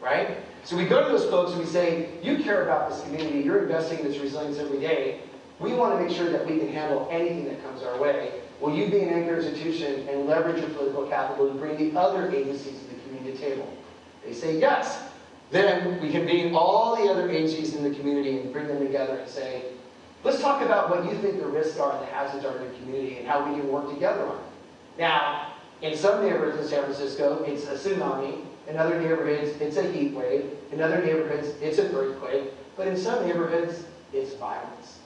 right? So we go to those folks and we say, you care about this community, you're investing in its resilience every day. We want to make sure that we can handle anything that comes our way. Will you be an anchor institution and leverage your political capital to bring the other agencies to the community table? They say yes. Then we convene all the other agencies in the community and bring them together and say, let's talk about what you think the risks are and the hazards are in the community and how we can work together on it. Now, in some neighborhoods in San Francisco, it's a tsunami. In other neighborhoods, it's a heat wave. In other neighborhoods, it's an earthquake. But in some neighborhoods, it's violence.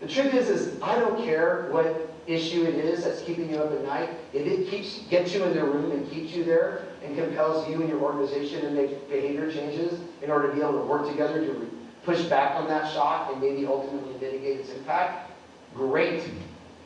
The truth is, is I don't care what issue it is that's keeping you up at night. If it keeps gets you in the room and keeps you there and compels you and your organization to make behavior changes in order to be able to work together to push back on that shock and maybe ultimately mitigate its impact, great.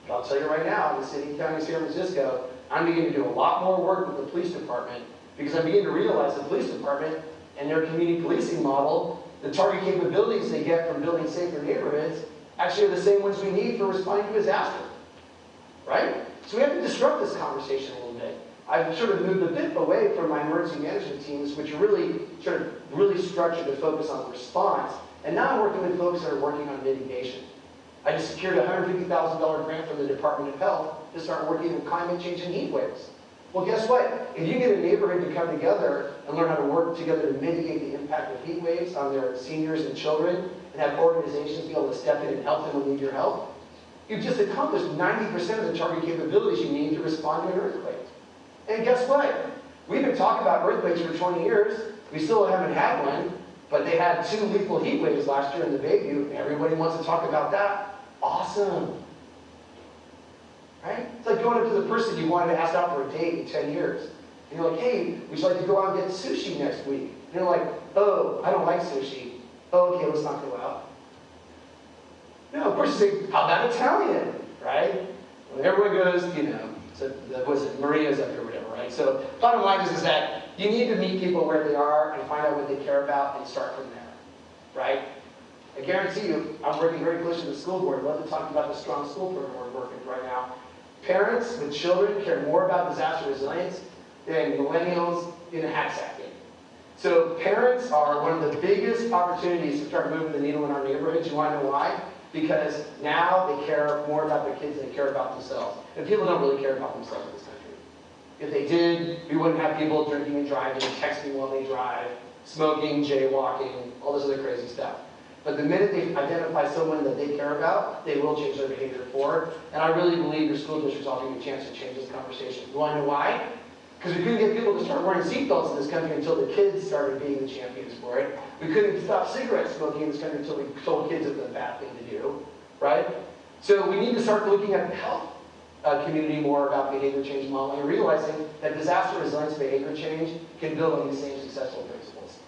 But I'll tell you right now, in the city and county of San Francisco, I'm beginning to do a lot more work with the police department because I'm beginning to realize the police department and their community policing model, the target capabilities they get from building safer neighborhoods, actually are the same ones we need for responding to disaster. Right? So we have to disrupt this conversation. I've sort of moved a bit away from my emergency management teams, which really sort of really structured to focus on response. And now I'm working with folks that are working on mitigation. I just secured a $150,000 grant from the Department of Health to start working with climate change and heat waves. Well, guess what? If you get a neighborhood to come together and learn how to work together to mitigate the impact of heat waves on their seniors and children, and have organizations be able to step in and help them they need your help, you've just accomplished 90% of the target capabilities you need to respond to an earthquake. And guess what? We've been talking about earthquakes for 20 years. We still haven't had one, but they had two lethal heat waves last year in the Bayview. Everybody wants to talk about that. Awesome. Right? It's like going up to the person you wanted to ask out for a date in 10 years. And you're like, hey, would you like to go out and get sushi next week? And they're like, oh, I don't like sushi. Oh, okay, let's not go out. No, of course you say, how about Italian? Right? Everyone goes, you know, so that was it, Maria's up here, whatever, right? So bottom line is, is that you need to meet people where they are and find out what they care about and start from there, right? I guarantee you, I'm working very closely with the school board. Love to talk about the strong school program we're working right now. Parents with children care more about disaster resilience than millennials in a hat sack game. So parents are one of the biggest opportunities to start moving the needle in our neighborhoods. You want to know why? Because now they care more about their kids than they care about themselves. And people don't really care about themselves in this country. If they did, we wouldn't have people drinking and driving, texting while they drive, smoking, jaywalking, all this other crazy stuff. But the minute they identify someone that they care about, they will change their behavior forward. And I really believe your school district's offering you a chance to change this conversation. You want to know why? Because we couldn't get people to start wearing seatbelts in this country until the kids started being the champions for it. We couldn't stop cigarette smoking in this country until we told kids it's a bad thing to do, right? So we need to start looking at the health uh, community more about behavior change modeling and realizing that disaster resilience behavior change can build on these same successful principles.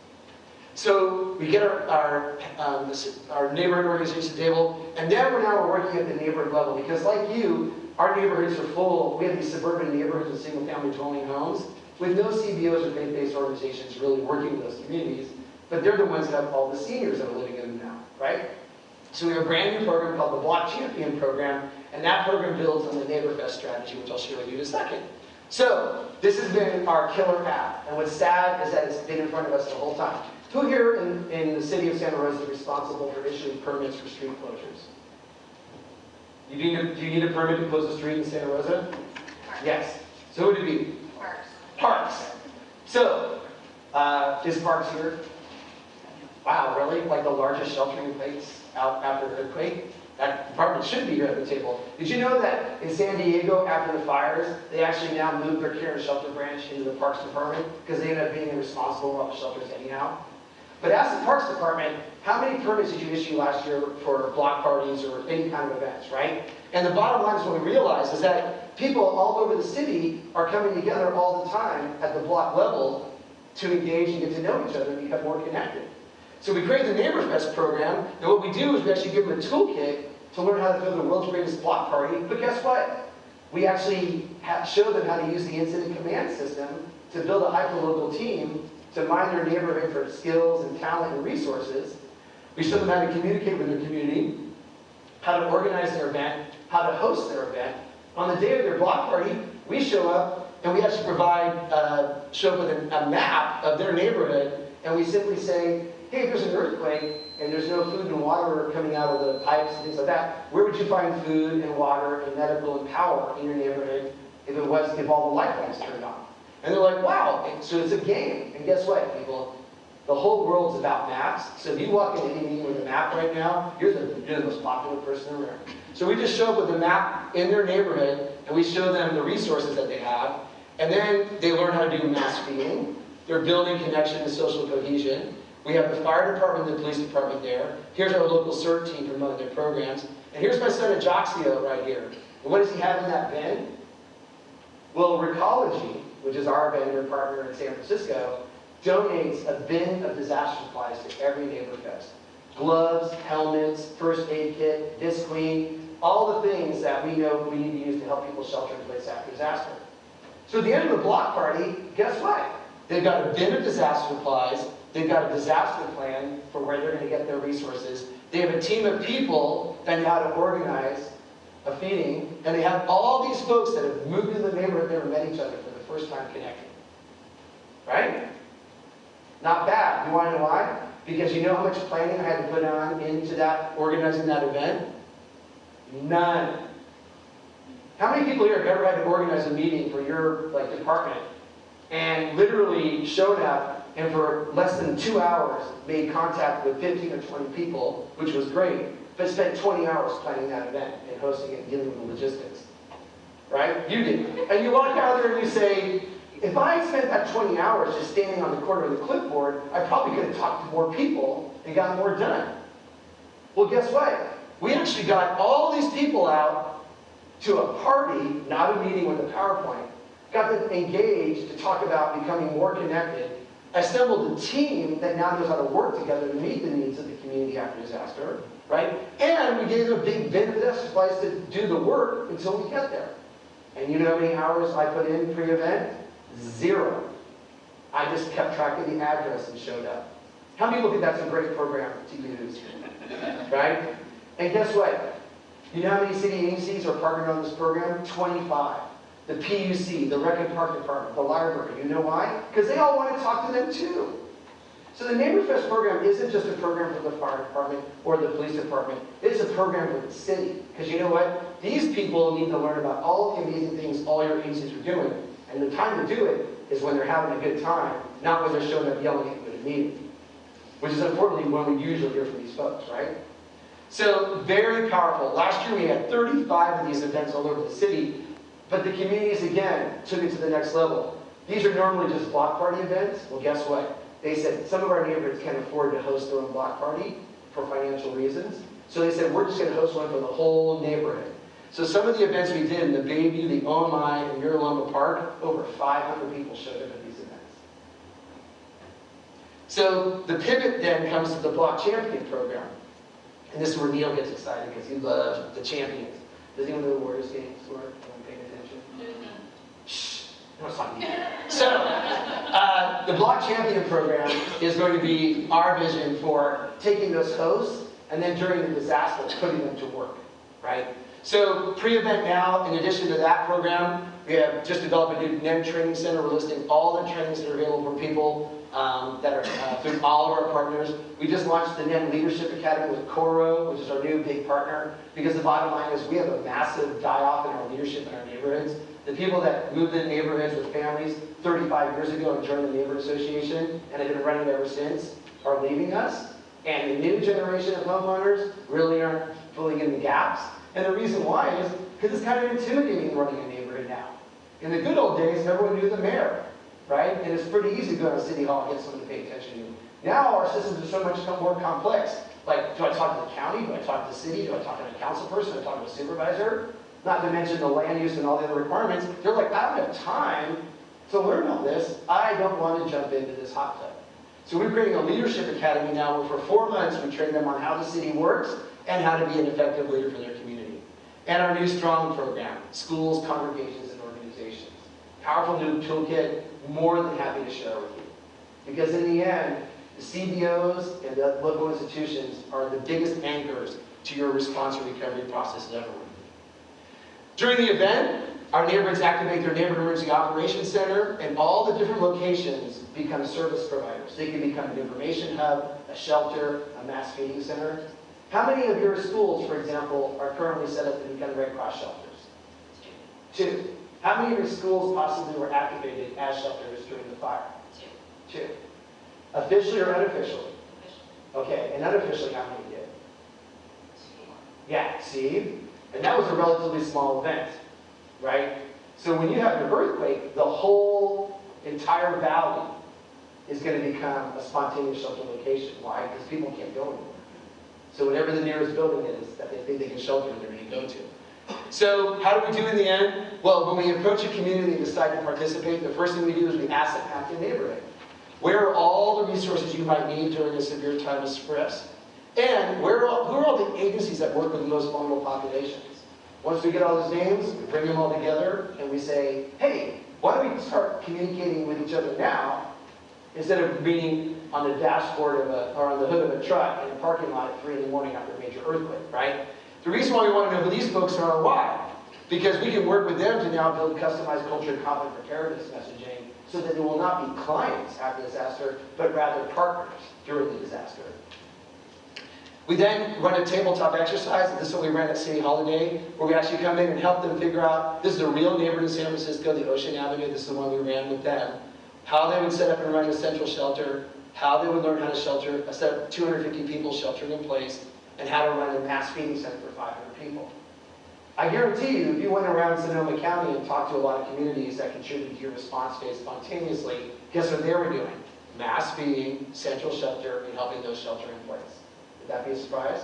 So we get our, our, um, this- our neighborhood organization table, and then we're now working at the neighborhood level because like you, our neighborhoods are full, we have these suburban neighborhoods with single family dwelling homes with no CBOs or faith-based organizations really working with those communities, but they're the ones that have all the seniors that are living in them now, right? So we have a brand new program called the Block Champion Program, and that program builds on the NeighborFest strategy, which I'll share with you in a second. So, this has been our killer app, and what's sad is that it's been in front of us the whole time. Who here in, in the city of Santa Rosa is responsible for issuing permits for street closures? You need a, do you need a permit to close a street in Santa Rosa? Yes. So who would it be? Parks. Parks. So, uh, is Parks here? Wow, really? Like the largest sheltering place out after an earthquake? That department should be here at the table. Did you know that in San Diego, after the fires, they actually now moved their care and shelter branch into the Parks Department because they ended up being responsible for all the shelters anyhow? But ask the Parks Department, how many permits did you issue last year for block parties or any kind of events, right? And the bottom line is what we realized is that people all over the city are coming together all the time at the block level to engage and get to know each other and become more connected. So we created the NeighborFest program, and what we do is we actually give them a toolkit to learn how to throw the world's greatest block party. But guess what? We actually show them how to use the incident command system to build a hyperlocal team to mine their neighborhood for skills and talent and resources. We show them how to communicate with their community, how to organize their event, how to host their event. On the day of their block party, we show up and we actually provide, uh, show up with a, a map of their neighborhood, and we simply say, hey, there's an earthquake and there's no food and water coming out of the pipes and things like that, where would you find food and water and medical and power in your neighborhood if it was, if all the light bulbs turned on? And they're like, wow, so it's a game. And guess what, people? The whole world's about maps. So if you walk into any meeting with a map right now, you're the, you're the most popular person in the room. So we just show up with a map in their neighborhood, and we show them the resources that they have. And then they learn how to do mass feeding. They're building connection and social cohesion. We have the fire department and the police department there. Here's our local CERT team promoting their programs. And here's my son Ajoxio right here. And what does he have in that bin? Well, Recology, which is our vendor partner in San Francisco, donates a bin of disaster supplies to every neighbor fest. Gloves, helmets, first aid kit, disc clean, all the things that we know we need to use to help people shelter in place after disaster. So at the end of the block party, guess what? They've got a bin of disaster supplies, they've got a disaster plan for where they're going to get their resources, they have a team of people that know how to organize a feeding, and they have all these folks that have moved into the neighborhood, never met each other first time connecting. Right? Not bad. You want to know why? Because you know how much planning I had to put on into that, organizing that event? None. How many people here have ever had to organize a meeting for your like department and literally showed up and for less than two hours made contact with 15 or 20 people, which was great, but spent 20 hours planning that event and hosting it and dealing with the logistics? Right? You did. And you walk out there and you say, If I spent that 20 hours just standing on the corner of the clipboard, I probably could have talked to more people and got more done. Well, guess what? We actually got all these people out to a party, not a meeting with a PowerPoint, got them engaged to talk about becoming more connected, assembled a team that now knows how to work together to meet the needs of the community after disaster, right? And we gave them a big benefit exercise to do the work until we get there. And you know how many hours I put in pre-event? Zero. I just kept track of the address and showed up. How many look at that's a great program to use? Right? And guess what? You know how many city agencies are partnered on this program? 25. The PUC, the Rec Park Department, the library. You know why? Because they all want to talk to them too. So the NeighborFest program isn't just a program for the fire department or the police department. It's a program for the city. Because you know what? These people need to learn about all the amazing things all your agencies are doing. And the time to do it is when they're having a good time, not when they're showing up yelling at you at a meeting. Which is unfortunately when we usually hear from these folks, right? So very powerful. Last year we had 35 of these events all over the city, but the communities again took it to the next level. These are normally just block party events. Well, guess what? They said some of our neighborhoods can't afford to host their own block party for financial reasons. So they said, we're just going to host one for the whole neighborhood. So some of the events we did in the Bayview, the OMI, and Miraloma Park, over 500 people showed up at these events. So the pivot then comes to the Block Champion program. And this is where Neil gets excited because he loves the champions. Does anyone know the Warriors games? Who are paying attention? Shh. No, it's not me. So, the Block Champion program is going to be our vision for taking those hosts and then during the disaster, putting them to work, right? So, pre-event now, in addition to that program, we have just developed a new NEN training center. We're listing all the trainings that are available for people um, that are uh, through all of our partners. We just launched the NEN Leadership Academy with Coro, which is our new big partner, because the bottom line is we have a massive die-off in our leadership in our neighborhoods. The people that moved in neighborhoods with families 35 years ago and joined the Neighborhood Association and have been running ever since are leaving us. And the new generation of homeowners really aren't filling in the gaps. And the reason why is because it's kind of intimidating running a neighborhood now. In the good old days, everyone knew the mayor, right? And it's pretty easy to go to City Hall and get someone to pay attention to you. Now our systems are so much more complex. Like, do I talk to the county? Do I talk to the city? Do I talk to a council person? Do I talk to a supervisor? Not to mention the land use and all the other requirements. They're like, I don't have time to learn all this. I don't want to jump into this hot tub. So we're creating a leadership academy now where for four months we train them on how the city works and how to be an effective leader for their community. And our new STRONG program, schools, congregations, and organizations. Powerful new toolkit, more than happy to share with you. Because in the end, the CBOs and the local institutions are the biggest anchors to your response and recovery process ever. During the event, our neighborhoods activate their neighborhood emergency operations center, and all the different locations become service providers. They can become an information hub, a shelter, a mass feeding center. How many of your schools, for example, are currently set up to become Red Cross shelters? Two. How many of your schools possibly were activated as shelters during the fire? Two. Two. Officially or unofficially? Okay, and unofficially, how many did? Two. Yeah, see? And that was a relatively small event, right? So when you have an earthquake, the whole entire valley is going to become a spontaneous shelter location. Why? Because people can't go anywhere. So whatever the nearest building is that they think they can shelter, they're going to go to. So how do we do in the end? Well, when we approach a community and decide to participate, the first thing we do is we map the neighborhood. Where are all the resources you might need during a severe time of stress? And where are who are all the agencies that work with the most vulnerable populations? Once we get all those names, we bring them all together and we say, hey, why don't we start communicating with each other now instead of meeting on the dashboard of a, or on the hood of a truck in a parking lot at 3 in the morning after a major earthquake, right? The reason why we want to know who these folks are why, because we can work with them to now build customized culture and conflict preparedness messaging so that they will not be clients after the disaster, but rather partners during the disaster. We then run a tabletop exercise, and this is what we ran at City Holiday, where we actually come in and help them figure out, this is a real neighborhood in San Francisco, the Ocean Avenue, this is the one we ran with them, how they would set up and run a central shelter, how they would learn how to shelter, a set of 250 people sheltering in place, and how to run a mass feeding center for 500 people. I guarantee you, if you went around Sonoma County and talked to a lot of communities that contributed to your response phase spontaneously, guess what they were doing? Mass feeding, central shelter, and helping those shelter in place. Would that be a surprise?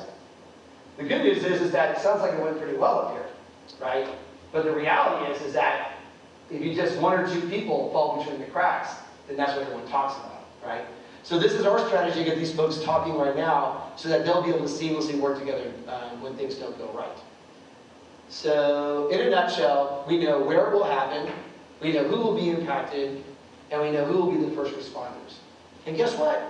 The good news is, is that it sounds like it went pretty well up here, right? But the reality is, is that if you just one or two people fall between the cracks, then that's what everyone talks about, right? So this is our strategy to get these folks talking right now so that they'll be able to seamlessly work together um, when things don't go right. So in a nutshell, we know where it will happen, we know who will be impacted, and we know who will be the first responders. And guess what?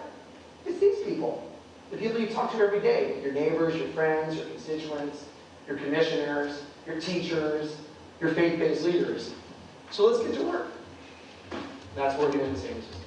It's these people. The people you talk to every day. Your neighbors, your friends, your constituents, your commissioners, your teachers, your faith-based leaders. So let's get to work. That's what we're doing in San Francisco.